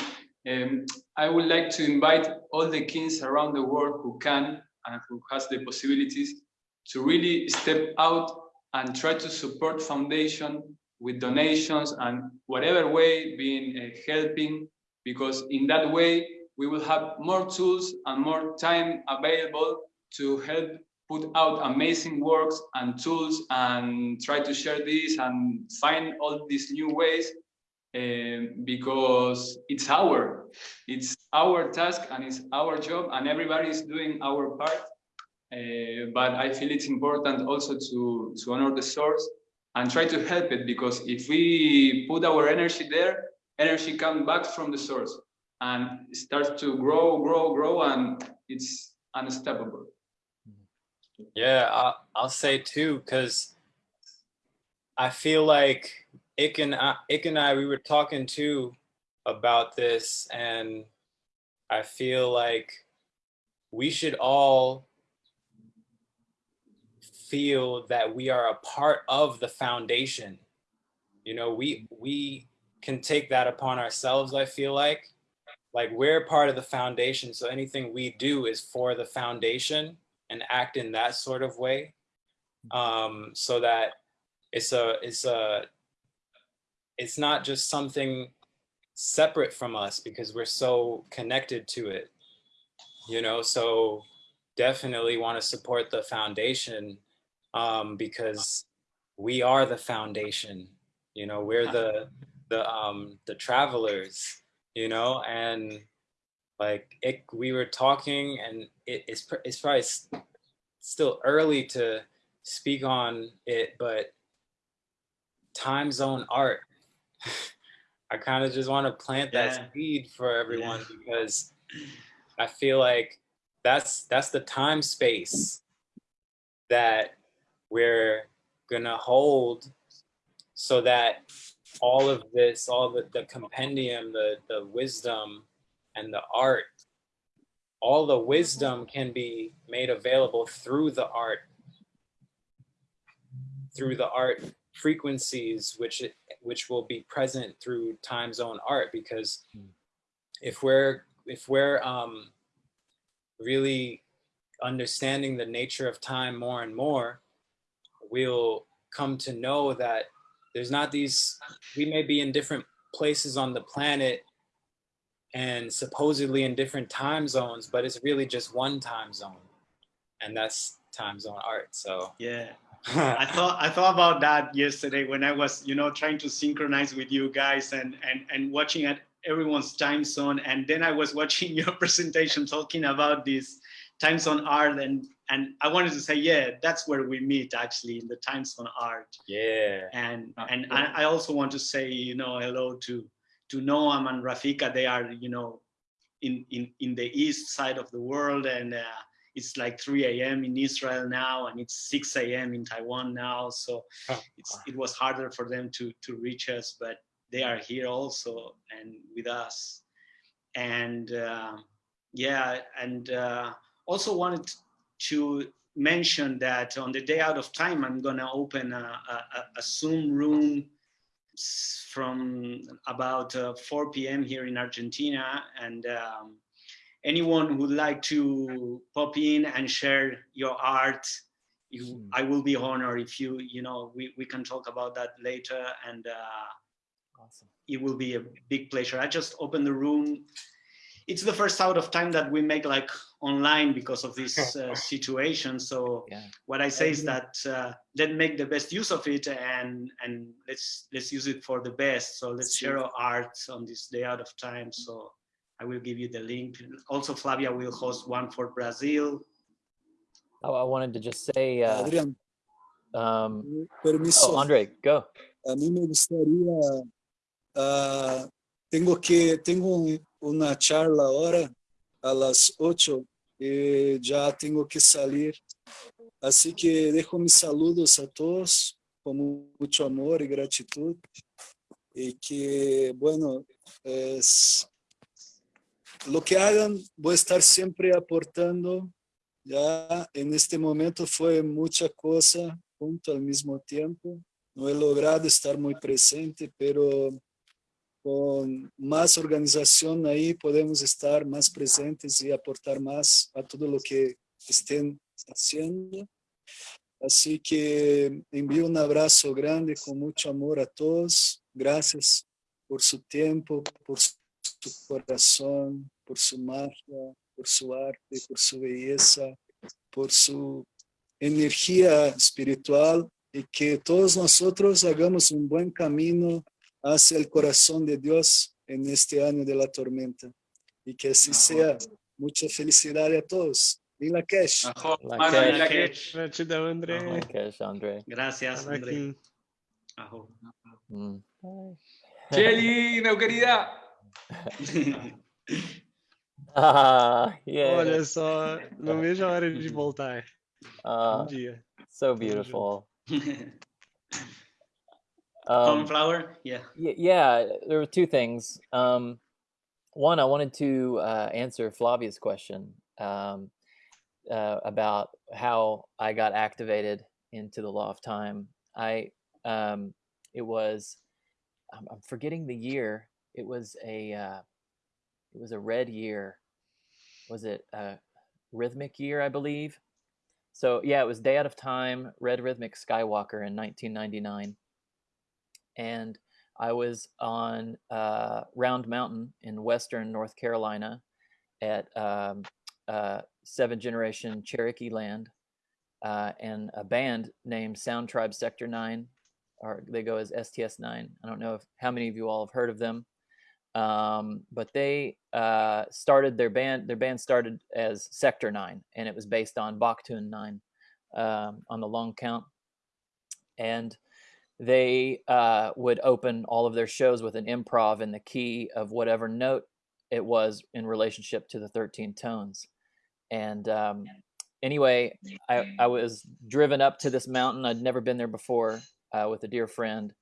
Um, I would like to invite all the kings around the world who can and who has the possibilities to really step out and try to support foundation with donations and whatever way being uh, helping because in that way we will have more tools and more time available to help put out amazing works and tools and try to share this and find all these new ways um, because it's our it's our task and it's our job and everybody is doing our part. Uh, but i feel it's important also to to honor the source and try to help it because if we put our energy there energy comes back from the source and starts to grow grow grow and it's unstoppable yeah i'll, I'll say too because i feel like Ik and I, Ik and I, we were talking too about this, and I feel like we should all feel that we are a part of the foundation. You know, we we can take that upon ourselves. I feel like, like we're part of the foundation. So anything we do is for the foundation and act in that sort of way, um, so that it's a it's a it's not just something separate from us because we're so connected to it you know? So definitely want to support the foundation um, because we are the foundation you know? We're the the um the travelers you know? And like it we were talking and it, it's it's probably still early to speak on it but time zone art. I kind of just want to plant that seed for everyone because I feel like that's that's the time space that we're gonna hold so that all of this, all the, the compendium, the, the wisdom and the art, all the wisdom can be made available through the art, through the art frequencies, which which will be present through time zone art because if we're if we're um really understanding the nature of time more and more, we'll come to know that there's not these, we may be in different places on the planet and supposedly in different time zones, but it's really just one time zone. And that's time zone art. So Yeah. I thought I thought about that yesterday when I was, you know, trying to synchronize with you guys and and and watching at everyone's time zone. And then I was watching your presentation talking about this time zone art and and I wanted to say, yeah, that's where we meet actually in the time zone art. yeah. And and. I, I also want to say, you know, hello to to Noam and Rafika. They are, you know, in in in the east side of the world and. Uh, it's like 3 a.m. in Israel now, and it's 6 a.m. in Taiwan now. So Oh, it's, it was harder for them to to reach us, but they are here also and with us. And uh, yeah, and uh, also wanted to mention that on the day out of time, I'm gonna open a, a, a- a Zoom room from about uh, 4 p.m. here in Argentina, and. Um, anyone who would like to pop in and share your art you, Hmm. i will be honored if you you know we, we can talk about that later and uh, Awesome. it will be a big pleasure i just opened the room it's the first out of time that we make like online because of this uh, situation. So Yeah. what i say is that uh, let's make the best use of it and and let's let's use it for the best. So let's share our art on this day out of time. So i will give you the link. Also flavia will host one for brazil. I, I wanted to just say, uh, Adrián, um, oh, Andre, go. A mí me gustaría, ah, tengo que, tengo un- una charla ahora a las 8 y ya tengo que salir. Así que dejo mis saludos a todos con mu- mucho amor y gratitud. Y que, bueno, es lo que hagan, voy a estar siempre aportando. Ya en este momento fue mucha cosa junto al mismo tiempo. No he logrado estar muy presente, pero con más organización ahí podemos estar más presentes y aportar más a todo lo que estén haciendo. Así que envío un abrazo grande con mucho amor a todos. Gracias por su tiempo, por su corazón, por su magia, por su arte, por su belleza, por su energía espiritual y que todos nosotros hagamos un buen camino hacia el corazón de Dios en este año de la tormenta. Y que así sea. Mucha felicidad a todos. Cash. André. Aham. Cash, gracias André. Ajo. Mm. Shelly, meu querida. Ah, yeah. Olha só, não vejo a hora de voltar. Um Uh, dia. so beautiful. Um, flour yeah yeah, there were two things. Um, one, I wanted to uh, answer Flavia's question um, uh, about how I got activated into the law of time. I um, it was I'm, I'm forgetting the year. It was a uh, it was a red year. Was it a rhythmic year? I believe. So yeah, it was Day Out of Time, Red Rhythmic Skywalker in 1999, and I was on uh, Round Mountain in western North Carolina at um, uh, Seven Generation Cherokee Land, uh, and a band named Sound Tribe Sector Nine, or they go as STS Nine. I don't know if how many of you all have heard of them, um, but they uh, started their band. Their band started as Sector Nine, and it was based on Baktun Nine um, on the long count, and they uh, would open all of their shows with an improv in the key of whatever note it was in relationship to the 13 tones. And um, anyway, I, I was driven up to this mountain. I'd never been there before uh, with a dear friend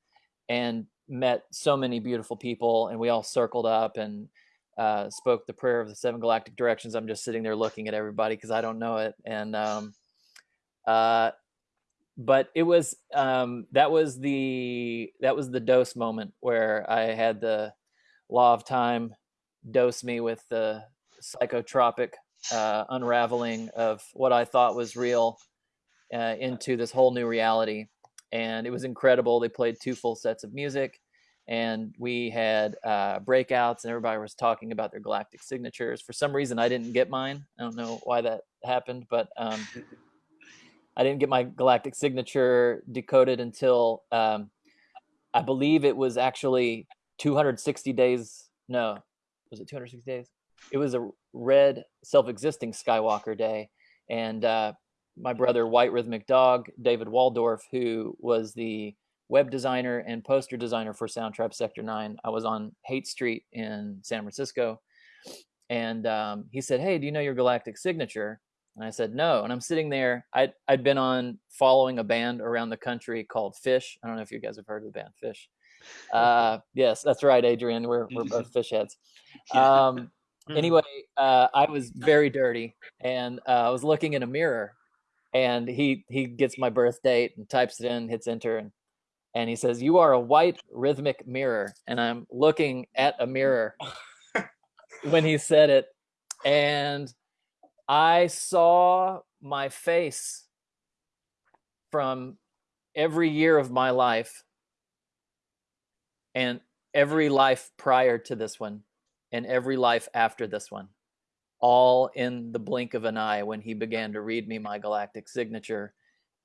and met so many beautiful people. And we all circled up and uh, spoke the prayer of the seven galactic directions. I'm just sitting there looking at everybody because I don't know it. And um, uh, but it was um, that was the that was the dose moment where I had the law of time dose me with the psychotropic uh, unraveling of what I thought was real uh, into this whole new reality. And it was incredible. They played two full sets of music and we had uh, breakouts and everybody was talking about their galactic signatures. For some reason, I didn't get mine. I don't know why that happened, but um, I didn't get my galactic signature decoded until um, I believe it was actually 260 days. No, was it 260 days? It was a red self-existing Skywalker day, and uh, my brother White Rhythmic Dog, David Waldorf, who was the web designer and poster designer for Sound Tribe Sector 9. I was on Haight Street in San Francisco. And um, he said, Hey, do you know your galactic signature? And I said, No. And I'm sitting there. I'd, I'd been on following a band around the country called Phish. I don't know if you guys have heard of the band Phish. Uh, yes, that's right, Adrian. We're, we're both Phish heads. Um, anyway, uh, I was very dirty and uh, I was looking in a mirror and he he gets my birth date and types it in, hits enter, and and he says, "You are a white rhythmic mirror." And I'm looking at a mirror when he said it, and I saw my face from every year of my life and every life prior to this one and every life after this one all in the blink of an eye when he began to read me my galactic signature.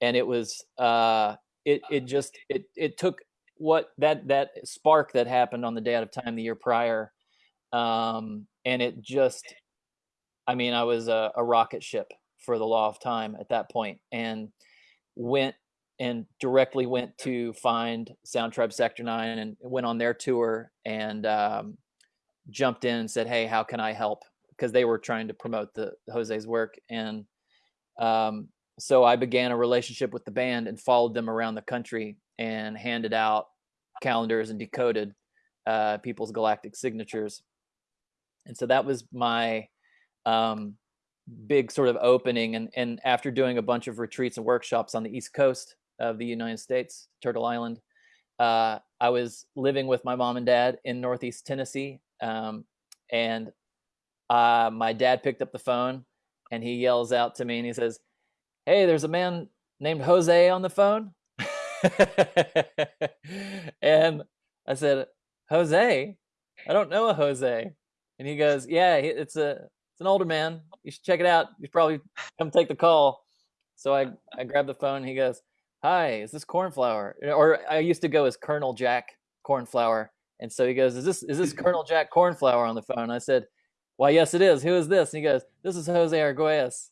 And it was uh it it just it it took what that that spark that happened on the day out of time the year prior um and it just i mean i was a, a rocket ship for the law of time at that point and went and directly went to find Sound Tribe Sector 9 and went on their tour and um, jumped in and said, Hey, how can I help? Because they were trying to promote the Jose's work. And um, so I began a relationship with the band and followed them around the country and handed out calendars and decoded uh, people's galactic signatures. And so that was my um, big sort of opening. And, and after doing a bunch of retreats and workshops on the East Coast of the United States, Turtle Island, uh, I was living with my mom and dad in Northeast Tennessee. Um, and uh, my dad picked up the phone and he yells out to me and he says, hey, there's a man named Jose on the phone. and I said, Jose? I don't know a Jose. And he goes, yeah, it's a it's an older man. You should check it out. You should probably come take the call. So I I grabbed the phone. he goes, hi, is this Cornflower? Or I used to go as Colonel Jack Cornflower. And so he goes, is this is this Colonel Jack Cornflower on the phone? I said, why, yes, it is. Who is this? And he goes, this is Jose Arguelles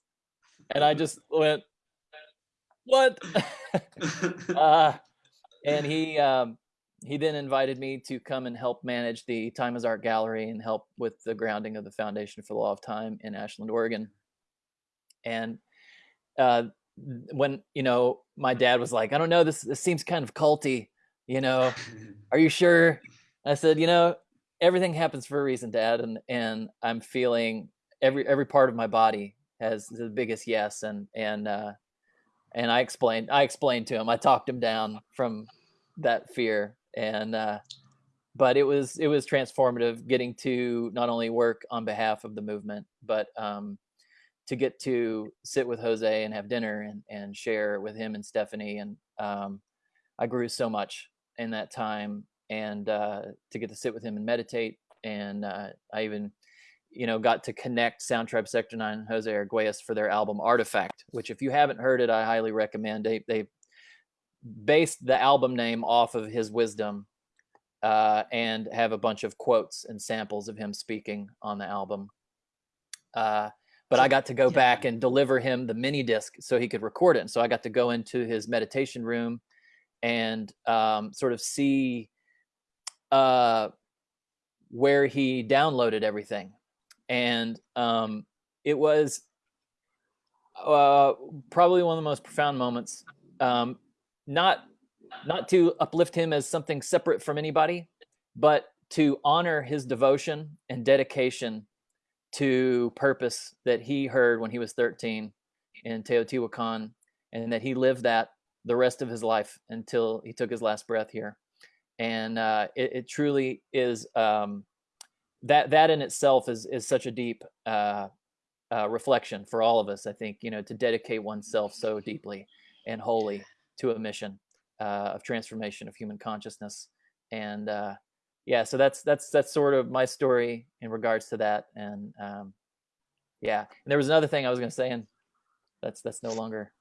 and I just went, "What?" uh, and he um, he then invited me to come and help manage the Time as Art Gallery and help with the grounding of the Foundation for the Law of Time in Ashland, Oregon. And uh, when you know, my dad was like, "I don't know, this this seems kind of culty." You know, are you sure? I said, "You know, everything happens for a reason, Dad, and and I'm feeling every every part of my body has the biggest yes and and uh and i explained i explained to him i talked him down from that fear and uh but it was it was transformative getting to not only work on behalf of the movement but um to get to sit with jose and have dinner and and share with him and stephanie and um i grew so much in that time and uh to get to sit with him and meditate and uh i even you know, got to connect Soundtribe Sector 9 and Jose Arguelles for their album Artifact, which if you haven't heard it, I highly recommend. They, they based the album name off of his wisdom uh, and have a bunch of quotes and samples of him speaking on the album. Uh, but I got to go back and deliver him the mini disc so he could record it. And so I got to go into his meditation room and um, sort of see uh, where he downloaded everything and um, it was uh, probably one of the most profound moments. Um, not not to uplift him as something separate from anybody, but to honor his devotion and dedication to purpose that he heard when he was 13 in Teotihuacan, and that he lived that the rest of his life until he took his last breath here. And uh, it, it, truly is um, that that in itself is is such a deep uh, uh, reflection for all of us. I think you know to dedicate oneself so deeply and wholly to a mission uh, of transformation of human consciousness, and uh, yeah, so that's that's that's sort of my story in regards to that, and um, yeah, and there was another thing I was going to say, and that's that's no longer.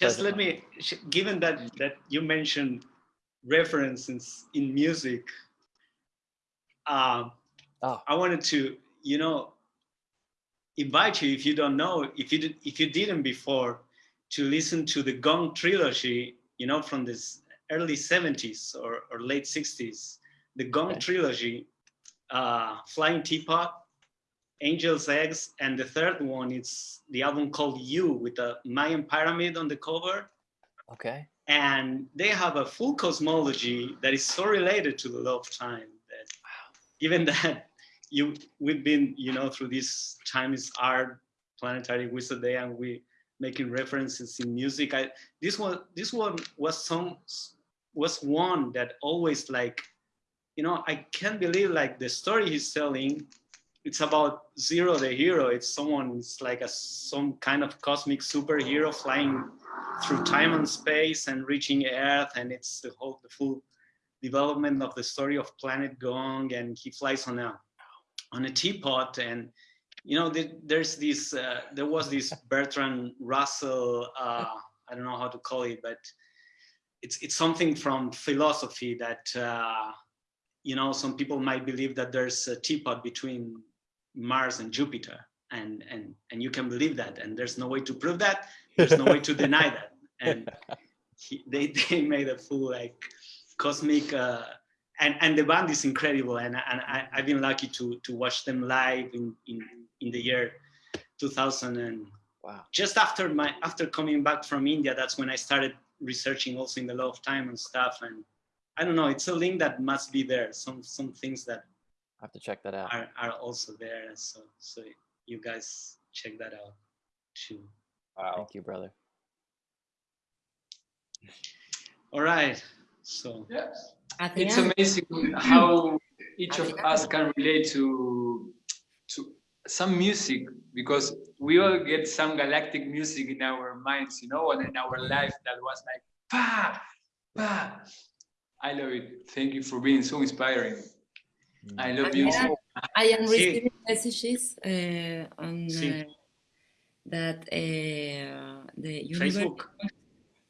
Just let me, given that that you mentioned references in music, um, Oh. I wanted to, you know, invite you if you don't know, if you did, if you didn't before, to listen to the Gong trilogy, you know, from this early 70s or, or late 60s. The Gong Okay. trilogy, uh, Flying Teapot, Angel's Eggs, and the third one is the album called You with a Mayan pyramid on the cover Okay. and they have a full cosmology that is so related to the law of time that given that you we've been you know through this time is art planetary wizard day and we making references in music. I this one this one was some was one that always like you know i can't believe like the story he's telling it's about zero the hero. It's someone it's like a some kind of cosmic superhero flying through time and space and reaching Earth, and it's the whole the full development of the story of Planet Gong, and he flies on a on a teapot, and you know the, there's this uh, there was this Bertrand Russell uh, I don't know how to call it, but it's it's something from philosophy that uh, you know some people might believe that there's a teapot between Mars and Jupiter, and and and you can believe that, and there's no way to prove that. There's no way to deny that, and he, they they made a full like cosmic. Uh, and, and the band is incredible, and, and I, I've been lucky to to watch them live in, in, in the year 2000 and Wow. just after my after coming back from India, that's when I started researching also in the law of time and stuff. And I don't know, it's a link that must be there. Some some things that I have to check that out. are, are also there. So so you guys check that out too. Wow. Thank you, brother. All right. So Yes. It's amazing how each of us can relate to to some music because we all get some galactic music in our minds, you know, and in our life that was like pa pa. I love it. Thank you for being so inspiring. I love you. Adrián, I am Sí. receiving messages uh, on Sí. uh, that uh, the universe. Facebook.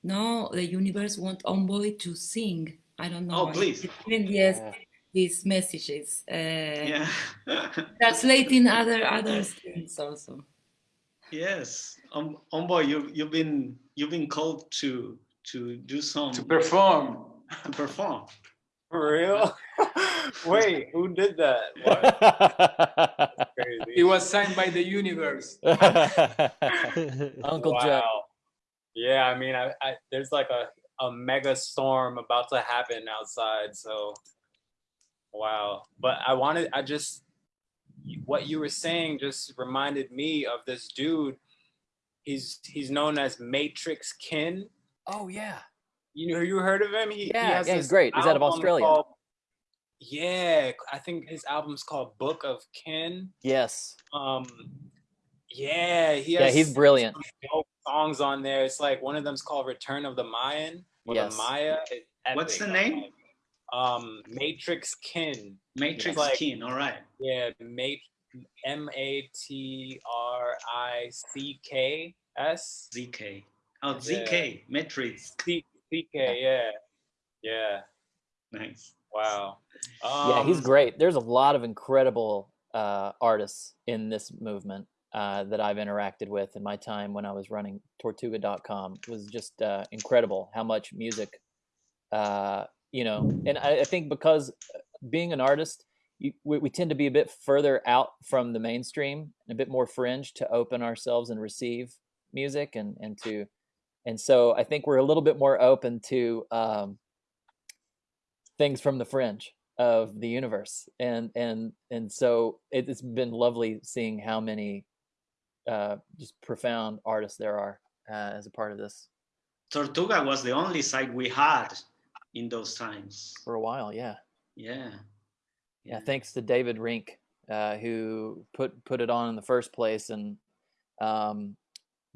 No, the universe want Envoy to sing. I don't know. Oh, please. Yes, Yeah. These messages. Uh, Yeah. Translating other other things also. yes. Um, Omboy, you you've been you've been called to to do some To perform. to perform. For real? Wait, who did that? It was signed by the universe. Uncle wow. Jack. Yeah, I mean, I, I there's like a a mega storm about to happen outside, so wow. But I wanted, I just what you were saying just reminded me of this dude. He's he's known as Matrix Kin. Oh yeah. You know, you heard of him? He, he Yeah, has yeah, he's great. He's out of Australia. called- yeah, I think his album's called Book of Kin. Yes. Um, yeah, he Yeah, he's brilliant. songs on there. It's like one of them's called Return of the Mayan or Yes. the Maya. What's the epic. name? Um, Matrix Kin. Matrix like- Keen. All right. Yeah, Mat- M A T R I C K S. ZK. Oh, ZK. Matrix. C C K. Yeah, yeah. Nice. Wow. yeah, he's Um, great. There's a lot of incredible uh, artists in this movement uh, that I've interacted with in my time when I was running Tortuga.com. Was just uh, incredible how much music, uh, you know, and I, I think because uh, being an artist, you, we, we tend to be a bit further out from the mainstream, a bit more fringe to open ourselves and receive music and, and to, and so I think we're a little bit more open to um, things from the fringe of the universe. And and and so it, it's been lovely seeing how many uh just profound artists there are uh, as a part of this. Tortuga was the only site we had in those times. for a while yeah Yeah. yeah thanks to david rink uh, who put put it on in the first place, and um,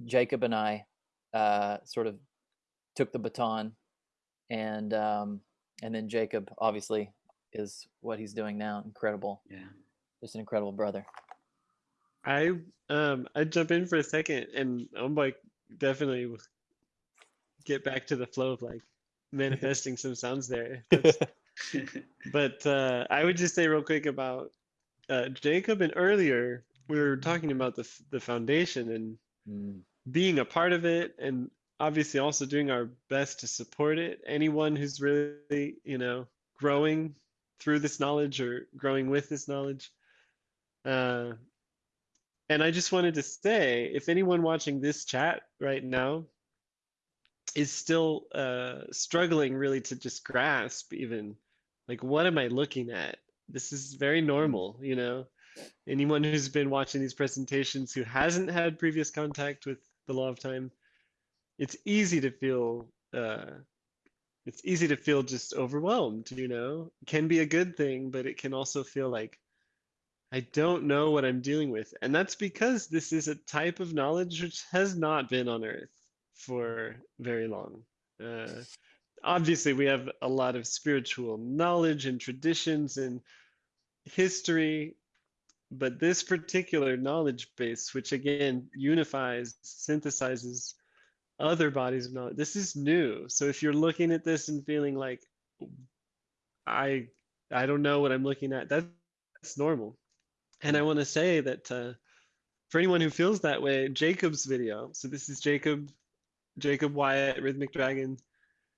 Jacob and I uh, sort of took the baton, and um, and then Jacob obviously is what he's doing now. Incredible, Yeah. just an incredible brother. I um I jump in for a second and I'm like definitely get back to the flow of like manifesting some sounds there. But uh I would just say real quick about uh Jacob and earlier we were talking about the the foundation and Mm, being a part of it and obviously also doing our best to support it. Anyone who's really, you know, growing through this knowledge or growing with this knowledge. Uh, and I just wanted to say, if anyone watching this chat right now is still uh, struggling really to just grasp even, like, what am I looking at? This is very normal, you know? Anyone who's been watching these presentations who hasn't had previous contact with the law of time, it's easy to feel uh, it's easy to feel just overwhelmed, you know? It can be a good thing, but it can also feel like I don't know what I'm dealing with. And that's because this is a type of knowledge which has not been on Earth for very long. Uh, obviously, we have a lot of spiritual knowledge and traditions and history, but this particular knowledge base, which again unifies, synthesizes other bodies of knowledge, this is new. So if you're looking at this and feeling like I I don't know what I'm looking at, that, that's normal. And I want to say that uh, for anyone who feels that way, Jacob's video. So this is Jacob, Jacob Wyatt, Rhythmic Dragon.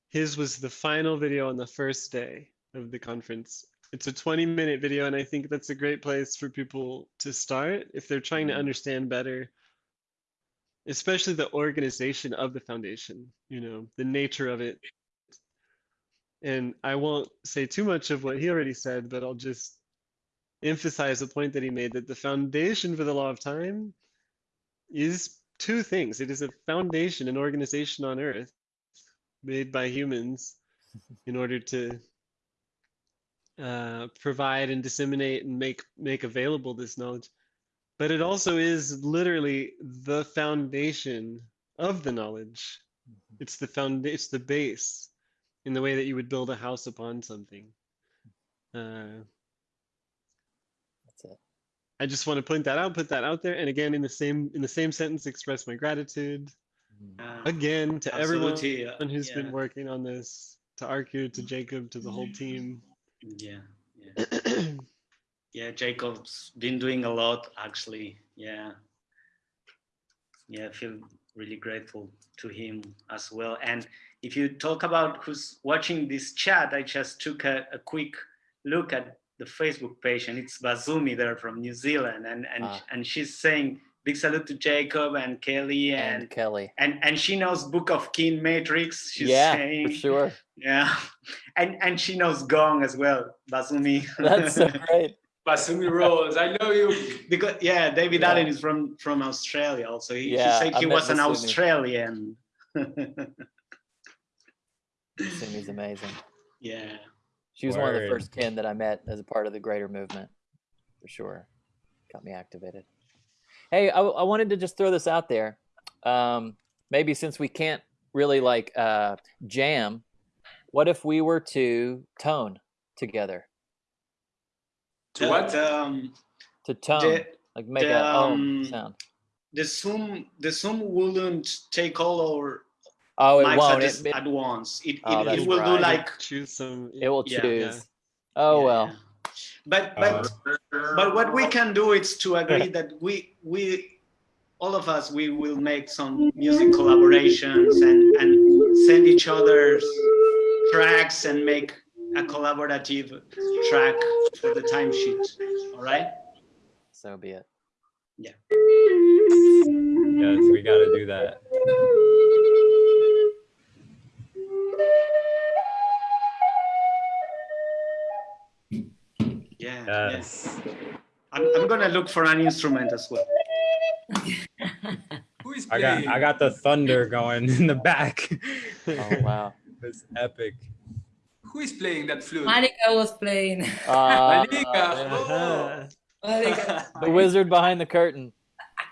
His was the final video on the first day of the conference. It's a 20 minute video, and I think that's a great place for people to start if they're trying to mm. understand better, especially the organization of the foundation, you know, the nature of it. And I won't say too much of what he already said, but I'll just emphasize the point that he made that the foundation for the law of time is two things. It is a foundation, an organization on earth made by humans in order to uh, provide and disseminate and make make available this knowledge. But it also is literally the foundation of the knowledge. It's the found it's the base in the way that you would build a house upon something. Uh. I just want to point that out, put that out there, and again in the same in the same sentence, express my gratitude. Uh, again to everyone absolutely, who's been working on this, to Arku, to Jacob, to the whole team. Yeah, yeah, yeah. Jacob's been doing a lot, actually. Yeah, yeah. I feel really grateful to him as well. And if you talk about who's watching this chat, I just took a, a quick look at the Facebook page, and it's Bazumi there from New Zealand, and and Ah. and she's saying big salute to Jacob and Kelly And and. Kelly. and, and she knows Book of Kin Matrix. She's yeah, saying, for sure. yeah, and and she knows Gong as well, Basumi. That's so great. Basumi Rose, I know you. because yeah, David Yeah. Allen is from from Australia. Also, he, Yeah, he said he met was an Basumi. Australian. Simi's amazing. yeah, She was one of the first kin that I met as a part of the greater movement, for sure. Got me activated. Hey, I, I wanted to just throw this out there. Um, maybe since we can't really like uh, jam, what if we were to tone together? To what? The, um, To tone, the, like make the, a om um, sound. the Zoom the Zoom wouldn't take all our Oh, it mics won't. at, It, the- it, at once. It Oh, it, that's it will do like Choose some. it will yeah, choose. yeah. Oh, yeah, well. yeah. But Uh, but but what we can do is to agree that we we all of us we will make some music collaborations and and send each other's tracks and make a collaborative track for the timesheet all right So be it. Yeah. Yes, we got to do that. Yes. I'm, I'm gonna look for an instrument as well Who is I playing? got I got the thunder going in the back. Oh, wow. It's epic. Who is playing that flute? Marika was playing. Uh, Malika. Uh-huh. The wizard behind the curtain.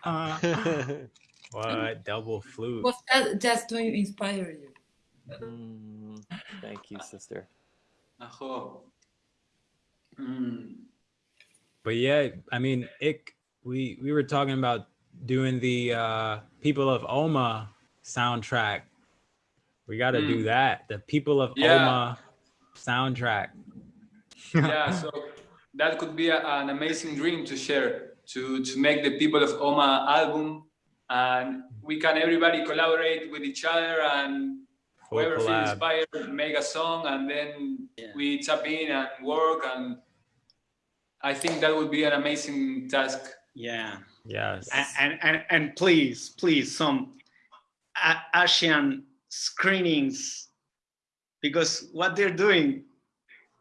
what double flute? was that just to inspire you. Mm, thank you, sister. Ajo. Mm. But yeah, I mean, it. We we were talking about doing the uh, People of Oma soundtrack. We got to do Mm. that. The People of Yeah. Oma soundtrack. yeah, so that could be a, an amazing dream to share, to, to make the People of Oma album. And we can everybody collaborate with each other and Full whoever feels inspired make a song and then Yeah. we tap in and work and I think that would be an amazing task. Yeah. Yes. and and and, and please please some A- asian screenings because what they're doing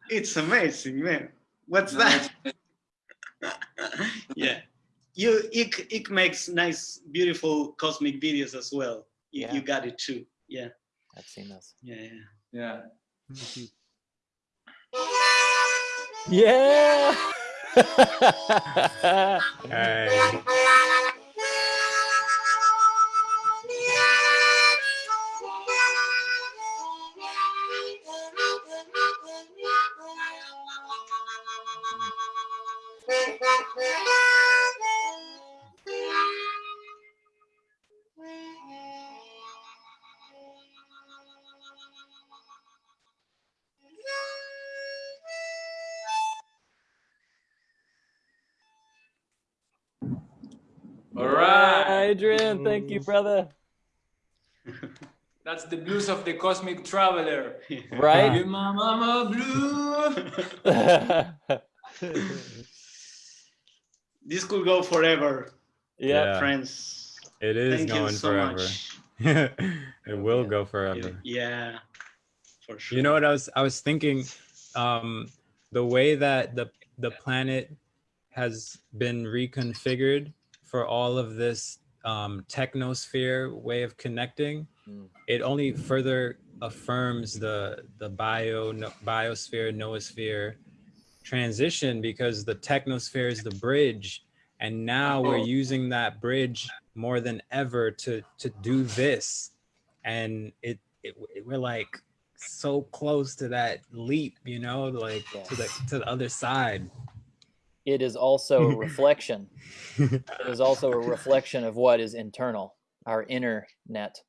it's amazing man what's that yeah you it, it makes nice beautiful cosmic videos as well you, Yeah. you got it too yeah I've seen those. yeah, yeah. Yeah. Yeah. Hey. Right. Adrian, thank you, brother. That's the blues of the cosmic traveler. Right? Give my mama blue. this could go forever yeah. Yeah. friends It is thank going you so forever. much it will Yeah. go forever. yeah for sure You know what I was I was thinking um the way that the the planet has been reconfigured for all of this um technosphere way of connecting Mm. it only further affirms the the bio no, biosphere noosphere transition because the technosphere is the bridge and now we're Oh. using that bridge more than ever to to do this and it, it we're like so close to that leap you know like to the to the other side It is also a reflection. it is also a reflection of what is internal, our inner net.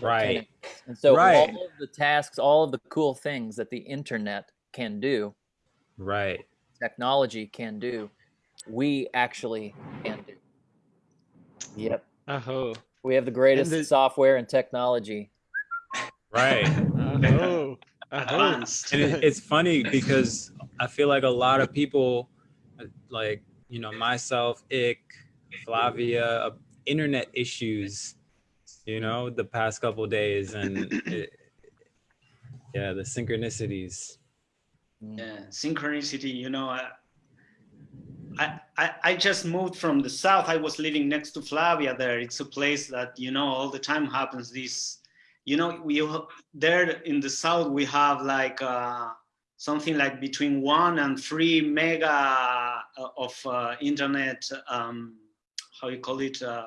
Right. connects. And so Right. all of the tasks, all of the cool things that the internet can do, right technology can do, we actually can do. Yep. Aho. We have the greatest the- software and technology. right Aho. Aho. advanced and it, it's funny because I feel like a lot of people, like you know myself, Ik, Flavia, uh, internet issues, you know, the past couple days, and it, yeah, the synchronicities. Mm. yeah synchronicity you know I, I i i just moved from the south i was living next to flavia there it's a place that you know all the time happens this you know we there in the south we have like uh something like between one and three mega uh, of uh, internet um how you call it uh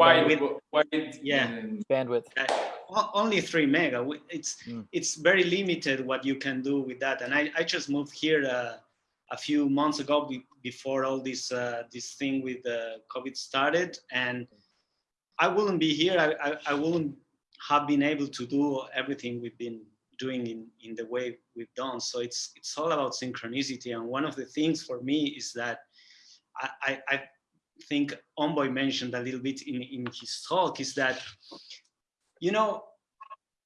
Wide, With- wide, Yeah. Bandwidth. uh, only three mega. It's Mm. it's very limited what you can do with that. And I, I just moved here uh, a few months ago before all this uh, this thing with uh, COVID started, and I wouldn't be here. I, I, I wouldn't have been able to do everything we've been doing in, in the way we've done. So it's it's all about synchronicity. And one of the things for me is that I, I, I think Omboy mentioned a little bit in, in his talk is that, you know,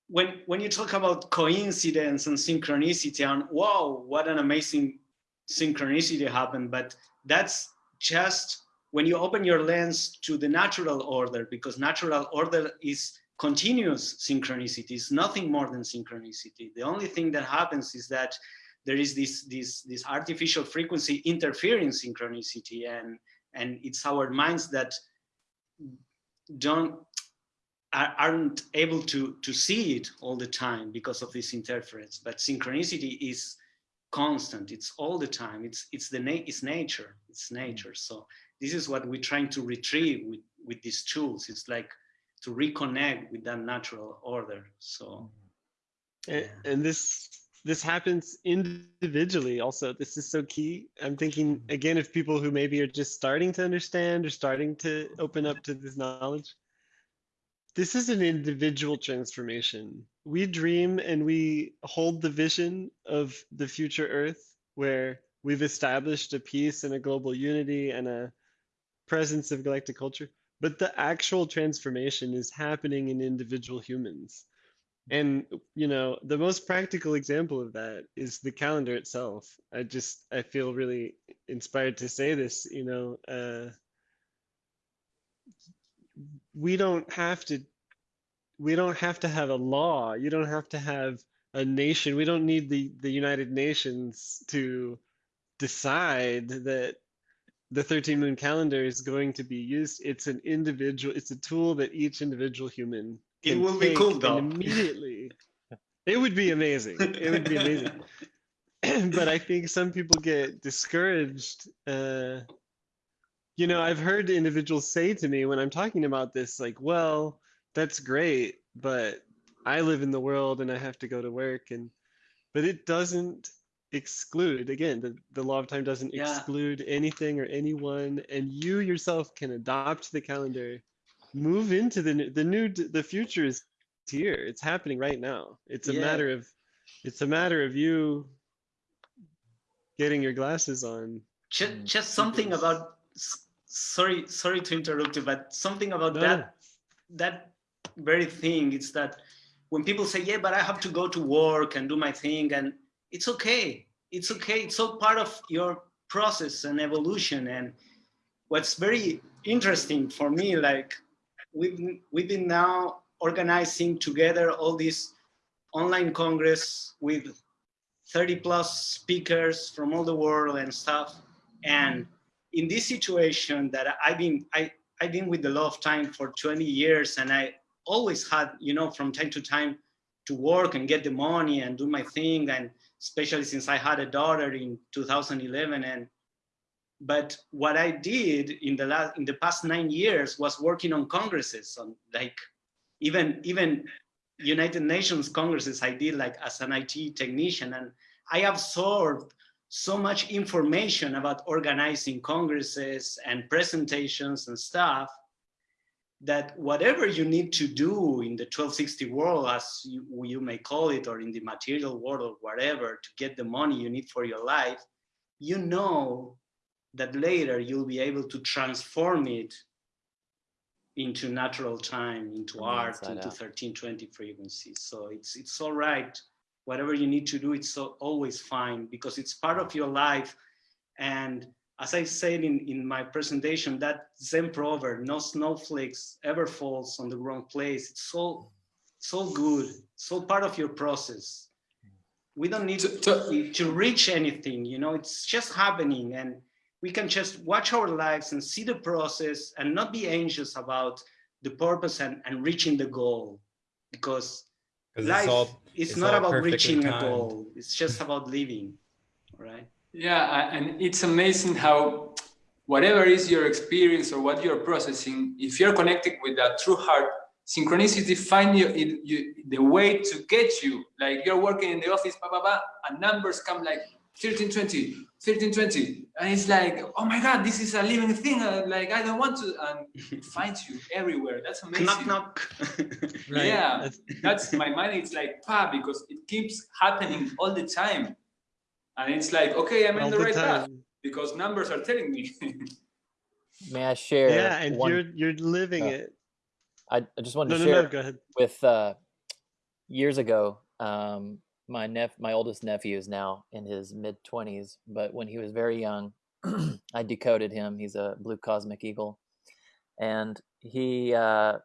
when when you talk about coincidence and synchronicity and wow, what an amazing synchronicity happened, but that's just when you open your lens to the natural order, because natural order is continuous synchronicity, is nothing more than synchronicity. The only thing that happens is that there is this this this artificial frequency interfering synchronicity and and it's our minds that don't are- aren't able to to see it all the time because of this interference but synchronicity is constant. It's all the time. It's it's the na- it's nature. It's nature. Mm. So this is what we're trying to retrieve with with these tools. It's like to reconnect with that natural order. So. And, and this this happens individually also. This is so key. I'm thinking again of people who maybe are just starting to understand or starting to open up to this knowledge this is an individual transformation. We dream and we hold the vision of the future earth where we've established a peace and a global unity and a presence of galactic culture but the actual transformation is happening in individual humans. And you know the most practical example of that is the calendar itself. I just i feel really inspired to say this you know uh we don't have to we don't have to have a law. You don't have to have a nation. We don't need the the united nations to decide that the 13 moon calendar is going to be used. It's an individual it's a tool that each individual human it can will be cool though. immediately. It would be amazing. It would be amazing. But i think some people get discouraged uh you know i've heard individuals say to me when i'm talking about this like well that's great but i live in the world and i have to go to work and but it doesn't exclude again the, the law of time doesn't Yeah. exclude anything or anyone and you yourself can adopt the calendar move into the new the new the future is here it's happening right now it's a Yeah. matter of it's a matter of you getting your glasses on just, Mm. just something Yes. about sorry sorry to interrupt you but something about No, that that very thing is that when people say yeah but i have to go to work and do my thing and it's okay. It's okay. It's all part of your process and evolution. And what's very interesting for me like we've we've been now organizing together all these online congress with 30 plus speakers from all the world and stuff. And in this situation that i've been i i've been with the law of time for 20 years and i always had you know from time to time to work and get the money and do my thing. And especially since i had a daughter in 2011 and but what i did in the last in the past nine years was working on congresses on like even even united nations congresses i did like as an it technician and i absorbed so much information about organizing congresses and presentations and stuff that whatever you need to do in the 1260 world, as you, you may call it, or in the material world or whatever, to get the money you need for your life, you know that later you'll be able to transform it into natural time, into art, into out. 1320 frequencies. So it's it's all right. Whatever you need to do, it's so always fine because it's part of your life. And as I said in, in my presentation, that Zen proverb, no snowflakes ever falls on the wrong place. It's so so good, so part of your process. We don't need To- to- to reach anything, you know, it's just happening and we can just watch our lives and see the process and not be anxious about the purpose and, and reaching the goal because life it's all it's not about reaching a goal it's just about living right Yeah, and it's amazing how whatever is your experience or what you're processing, if you're connected with that true heart, synchronicity find you, it, you the way to get you. Like you're working in the office, blah, blah, blah, and numbers come like 1320, 1320. And it's like, oh my God, this is a living thing. uh, like, I don't want to. And it finds you everywhere. That's amazing. knock knock Right. Yeah. That's- That's my mind. It's like, pa, because it keeps happening all the time. And it's like, okay, I'm in the the right path because numbers are telling me. May I share? Yeah, and one, you're you're living uh, it. I, I just wanted No, to no, share no. Go ahead. with uh, years ago. Um, my nep- my oldest nephew is now in his mid twenties, but when he was very young, I decoded him. He's a blue cosmic eagle, and he uh,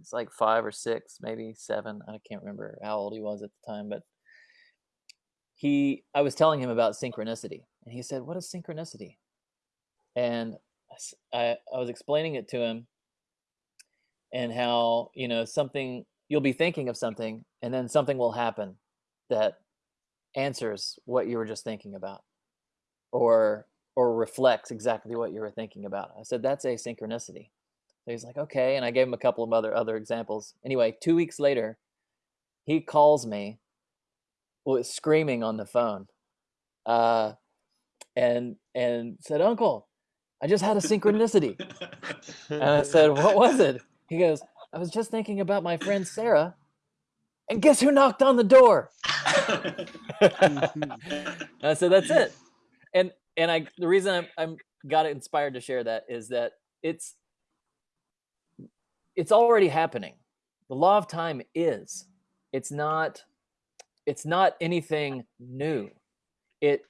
it's like five or six, maybe seven. I can't remember how old he was at the time, but he I was telling him about synchronicity, and he said, "What is synchronicity?" And I, I was explaining it to him, and how you know something you'll be thinking of something, and then something will happen that answers what you were just thinking about or or reflects exactly what you were thinking about. I said that's asynchronicity. So he's like, okay, and I gave him a couple of other other examples. Anyway, two weeks later, he calls me, was screaming on the phone, uh, and and said, "Uncle, I just had a synchronicity." and I said, "What was it?" He goes, "I was just thinking about my friend Sarah, and guess who knocked on the door?" I said, "That's it." And and I the reason I'm I'm got inspired to share that is that it's it's already happening. The law of time is. It's not it's not anything new. It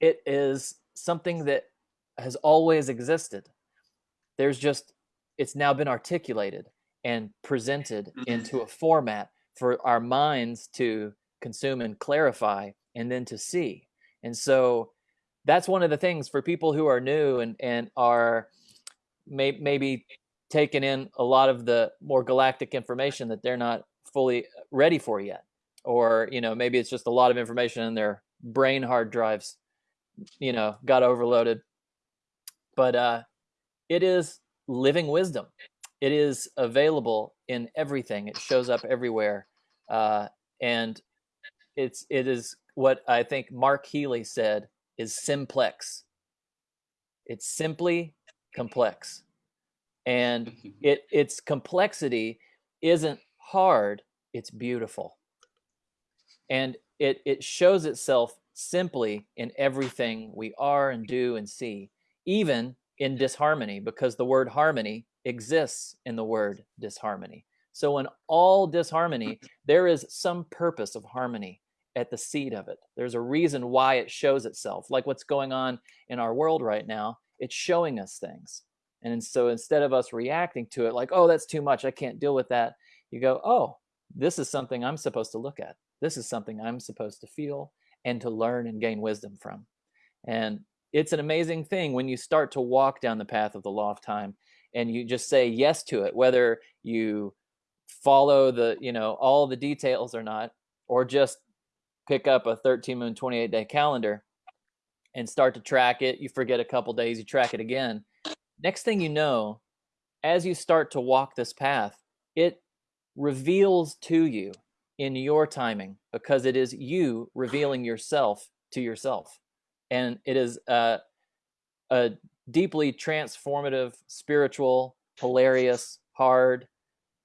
it is something that has always existed. There's just it's now been articulated and presented mm-hmm. into a format for our minds to consume and clarify and then to see. And so that's one of the things for people who are new and and are may, maybe taking in a lot of the more galactic information that they're not fully ready for yet or you know maybe it's just a lot of information in their brain hard drives you know got overloaded. But uh it is living wisdom. It is available in everything. It shows up everywhere uh and it's it is what i think mark healy said is simplex. It's simply complex. And it its complexity isn't hard it's beautiful and it it shows itself simply in everything we are and do and see even in disharmony because the word harmony exists in the word disharmony. So in all disharmony there is some purpose of harmony at the seed of it. There's a reason why it shows itself like what's going on in our world right now. It's showing us things. And so instead of us reacting to it like oh that's too much i can't deal with that you go oh this is something i'm supposed to look at this is something I'm supposed to feel and to learn and gain wisdom from. And it's an amazing thing when you start to walk down the path of the law of time and you just say yes to it, whether you follow the, you know, all the details or not, or just pick up a 13 moon 28 day calendar and start to track it. You forget a couple days, you track it again. Next thing you know, as you start to walk this path, it reveals to you in your timing because it is you revealing yourself to yourself. And it is a, a deeply transformative, spiritual, hilarious, hard,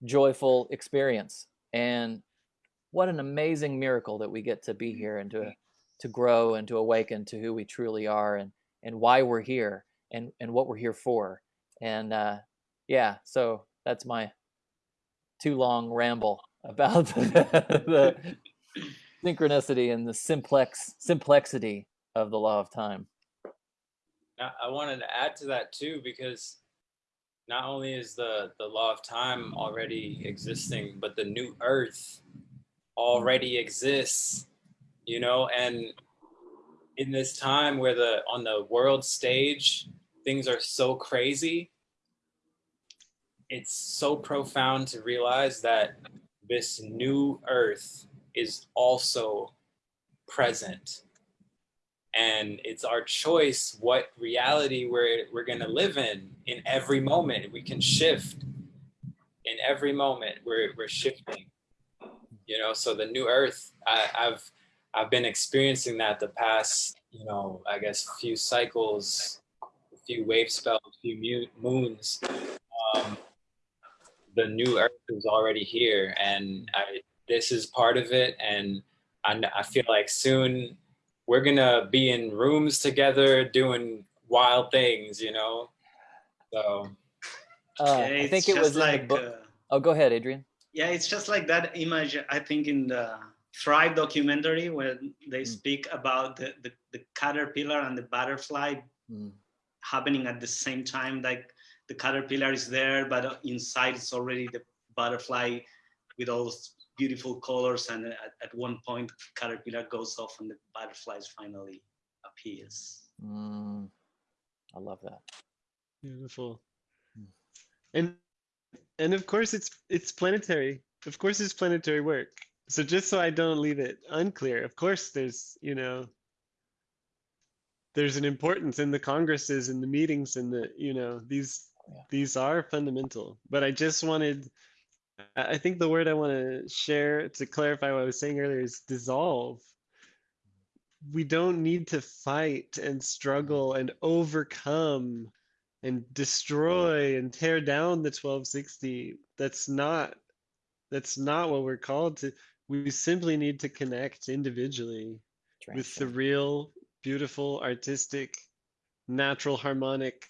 joyful experience. And what an amazing miracle that we get to be here and to to grow and to awaken to who we truly are and and why we're here and and what we're here for. And uh, yeah, so that's my too long ramble about the, the synchronicity and the simplex simplexity of the law of time. I wanted to add to that too because not only is the the law of time already existing, but the new Earth already exists. You know, and in this time where the on the world stage things are so crazy, it's so profound to realize that this new earth is also present. And it's our choice what reality we're we're going to live in in every moment. We can shift in every moment we're we're shifting you know? So the new earth I, i've i've been experiencing that the past you know i guess few cycles a few wave spells a few moons. Um, the new earth is already here and I, this is part of it and I, I feel like soon we're gonna be in rooms together doing wild things you know so uh, i think it was just in the like book uh, oh go ahead adrian yeah it's just like that image i think in the thrive documentary where they Mm. speak about the, the, the caterpillar and the butterfly Mm. happening at the same time like the caterpillar is there but uh, inside it's already the butterfly with all those beautiful colors and at, at one point the caterpillar goes off and the butterflies finally appears Mm, i love that Beautiful. Mm. And and of course it's it's planetary. Of course it's planetary work. so just so I don't leave it unclear, of course, there's, you know, there's an importance in the congresses and the meetings and the, you know, these, Yeah. these are fundamental. But I just wanted, I I think the word I want to share to clarify what I was saying earlier is dissolve. We don't need to fight and struggle mm-hmm. and overcome and destroy and tear down the 1260. That's not that's not what we're called to. We simply need to connect individually with the real, beautiful, artistic, natural, harmonic,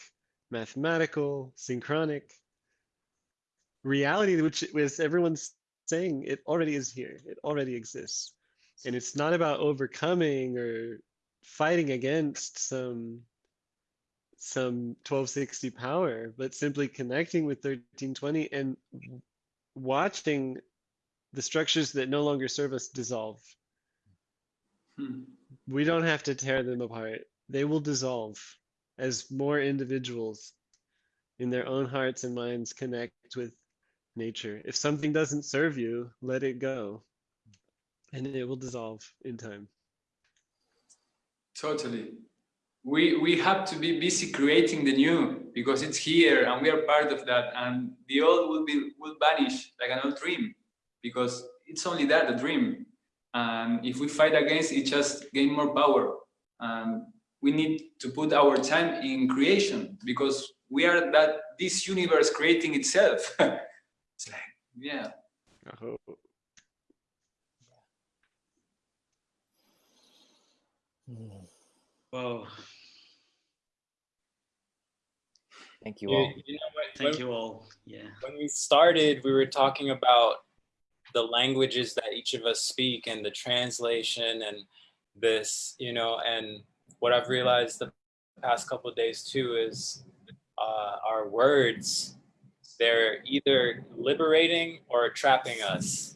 mathematical, synchronic reality, which is everyone's saying it already is here. It already exists. And it's not about overcoming or fighting against some some 1260 power, but simply connecting with 1320 and watching the structures that no longer serve us dissolve. Hmm. We don't have to tear them apart. They will dissolve as more individuals in their own hearts and minds connect with nature. If something doesn't serve you, let it go. And it will dissolve in time. Totally. We we have to be busy creating the new because it's here and we are part of that. And the old will be will vanish like an old dream because it's only that a dream. And if we fight against it, just gain more power. And we need to put our time in creation because we are that this universe creating itself. it's like yeah. Oh, Mm. Whoa. Thank you You, all. you know what? Thank when, you all. Yeah. when we started, we were talking about the languages that each of us speak and the translation and this, you know, and what I've realized the past couple of days too is uh, our words, they're either liberating or trapping us,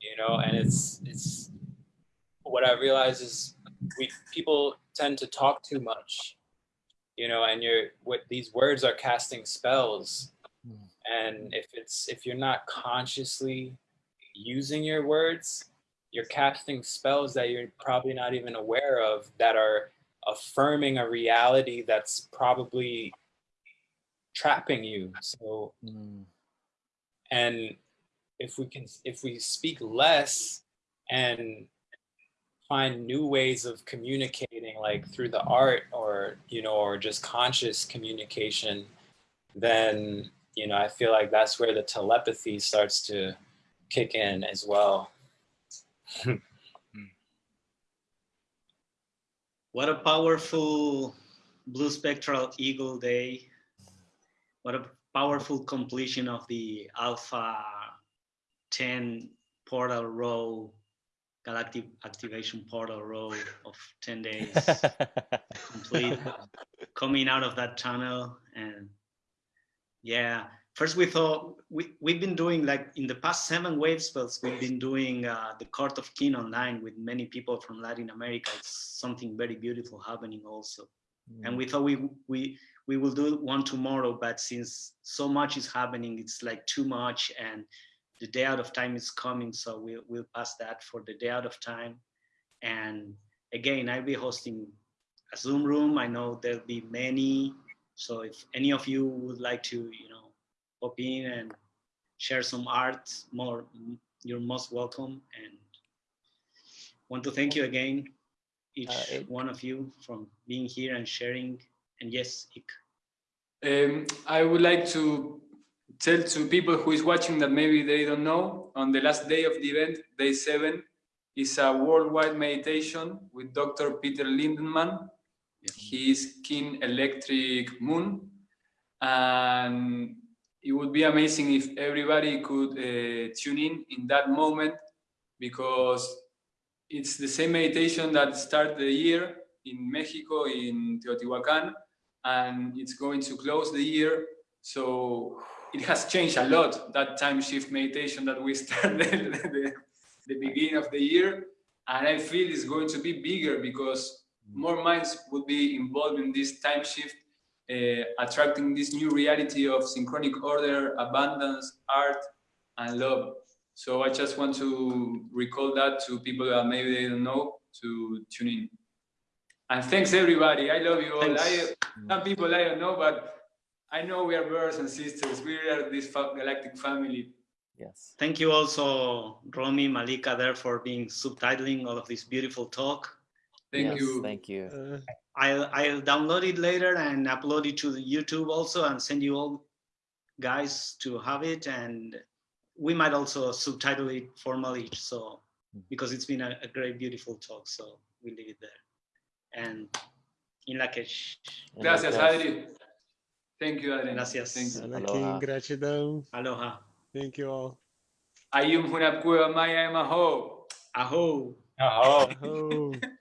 you know, and it's, it's, what I realize is we, people tend to talk too much, you know, and you're, what these words are casting spells. And if it's if you're not consciously using your words you're casting spells that you're probably not even aware of that are affirming a reality that's probably trapping you so Mm. and if we can if we speak less and find new ways of communicating like through the art or you know or just conscious communication then you know i feel like that's where the telepathy starts to kick in as well What a powerful blue spectral eagle day. What a powerful completion of the Alpha 10 portal row, galactic activation portal row of 10 days complete coming out of that tunnel and yeah first we thought we, we've been doing like in the past seven wave spells we've been doing uh, the court of king online with many people from latin america. It's something very beautiful happening also. And we thought we we we will do one tomorrow but since so much is happening it's like too much and the day out of time is coming so we'll, we'll pass that for the day out of time. And again i'll be hosting a zoom room. I know there'll be many so if any of you would like to you know pop in and share some art more you're most welcome and want to thank you again each Uh, one of you from being here and sharing and yes Ik. Um, I would like to tell to people who is watching that maybe they don't know, on the last day of the event, day seven, is a worldwide meditation with Dr. Peter Lindemann. He is King Electric Moon. And it would be amazing if everybody could uh, tune in in that moment because it's the same meditation that started the year in Mexico, in Teotihuacan, and it's going to close the year. So it has changed a lot, that time shift meditation that we started the, the beginning of the year. And I feel it's going to be bigger because more minds would be involved in this time shift, attracting this new reality of synchronic order, abundance, art, and love. So I just want to recall that to people that maybe they don't know to tune in. And thanks everybody. I love you all. I, some people I don't know, but I know we are brothers and sisters. We are this galactic family. Yes. Thank you also, Romy, Malika, there for being subtitling all of this beautiful talk. Thank Yes, you. Thank you. Uh, I'll, I'll download it later and upload it to the YouTube also and send you all guys to have it. And we might also subtitle it formally. So, because it's been a, a great, beautiful talk. So we leave it there. And in Lakesh, And Gracias, like Adri. Thank you, Adri. Gracias. Thank you. Anakin, gratidão. aloha, Thank you all. Ayum hunap kuya maya emaho. aho. Oh. Oh.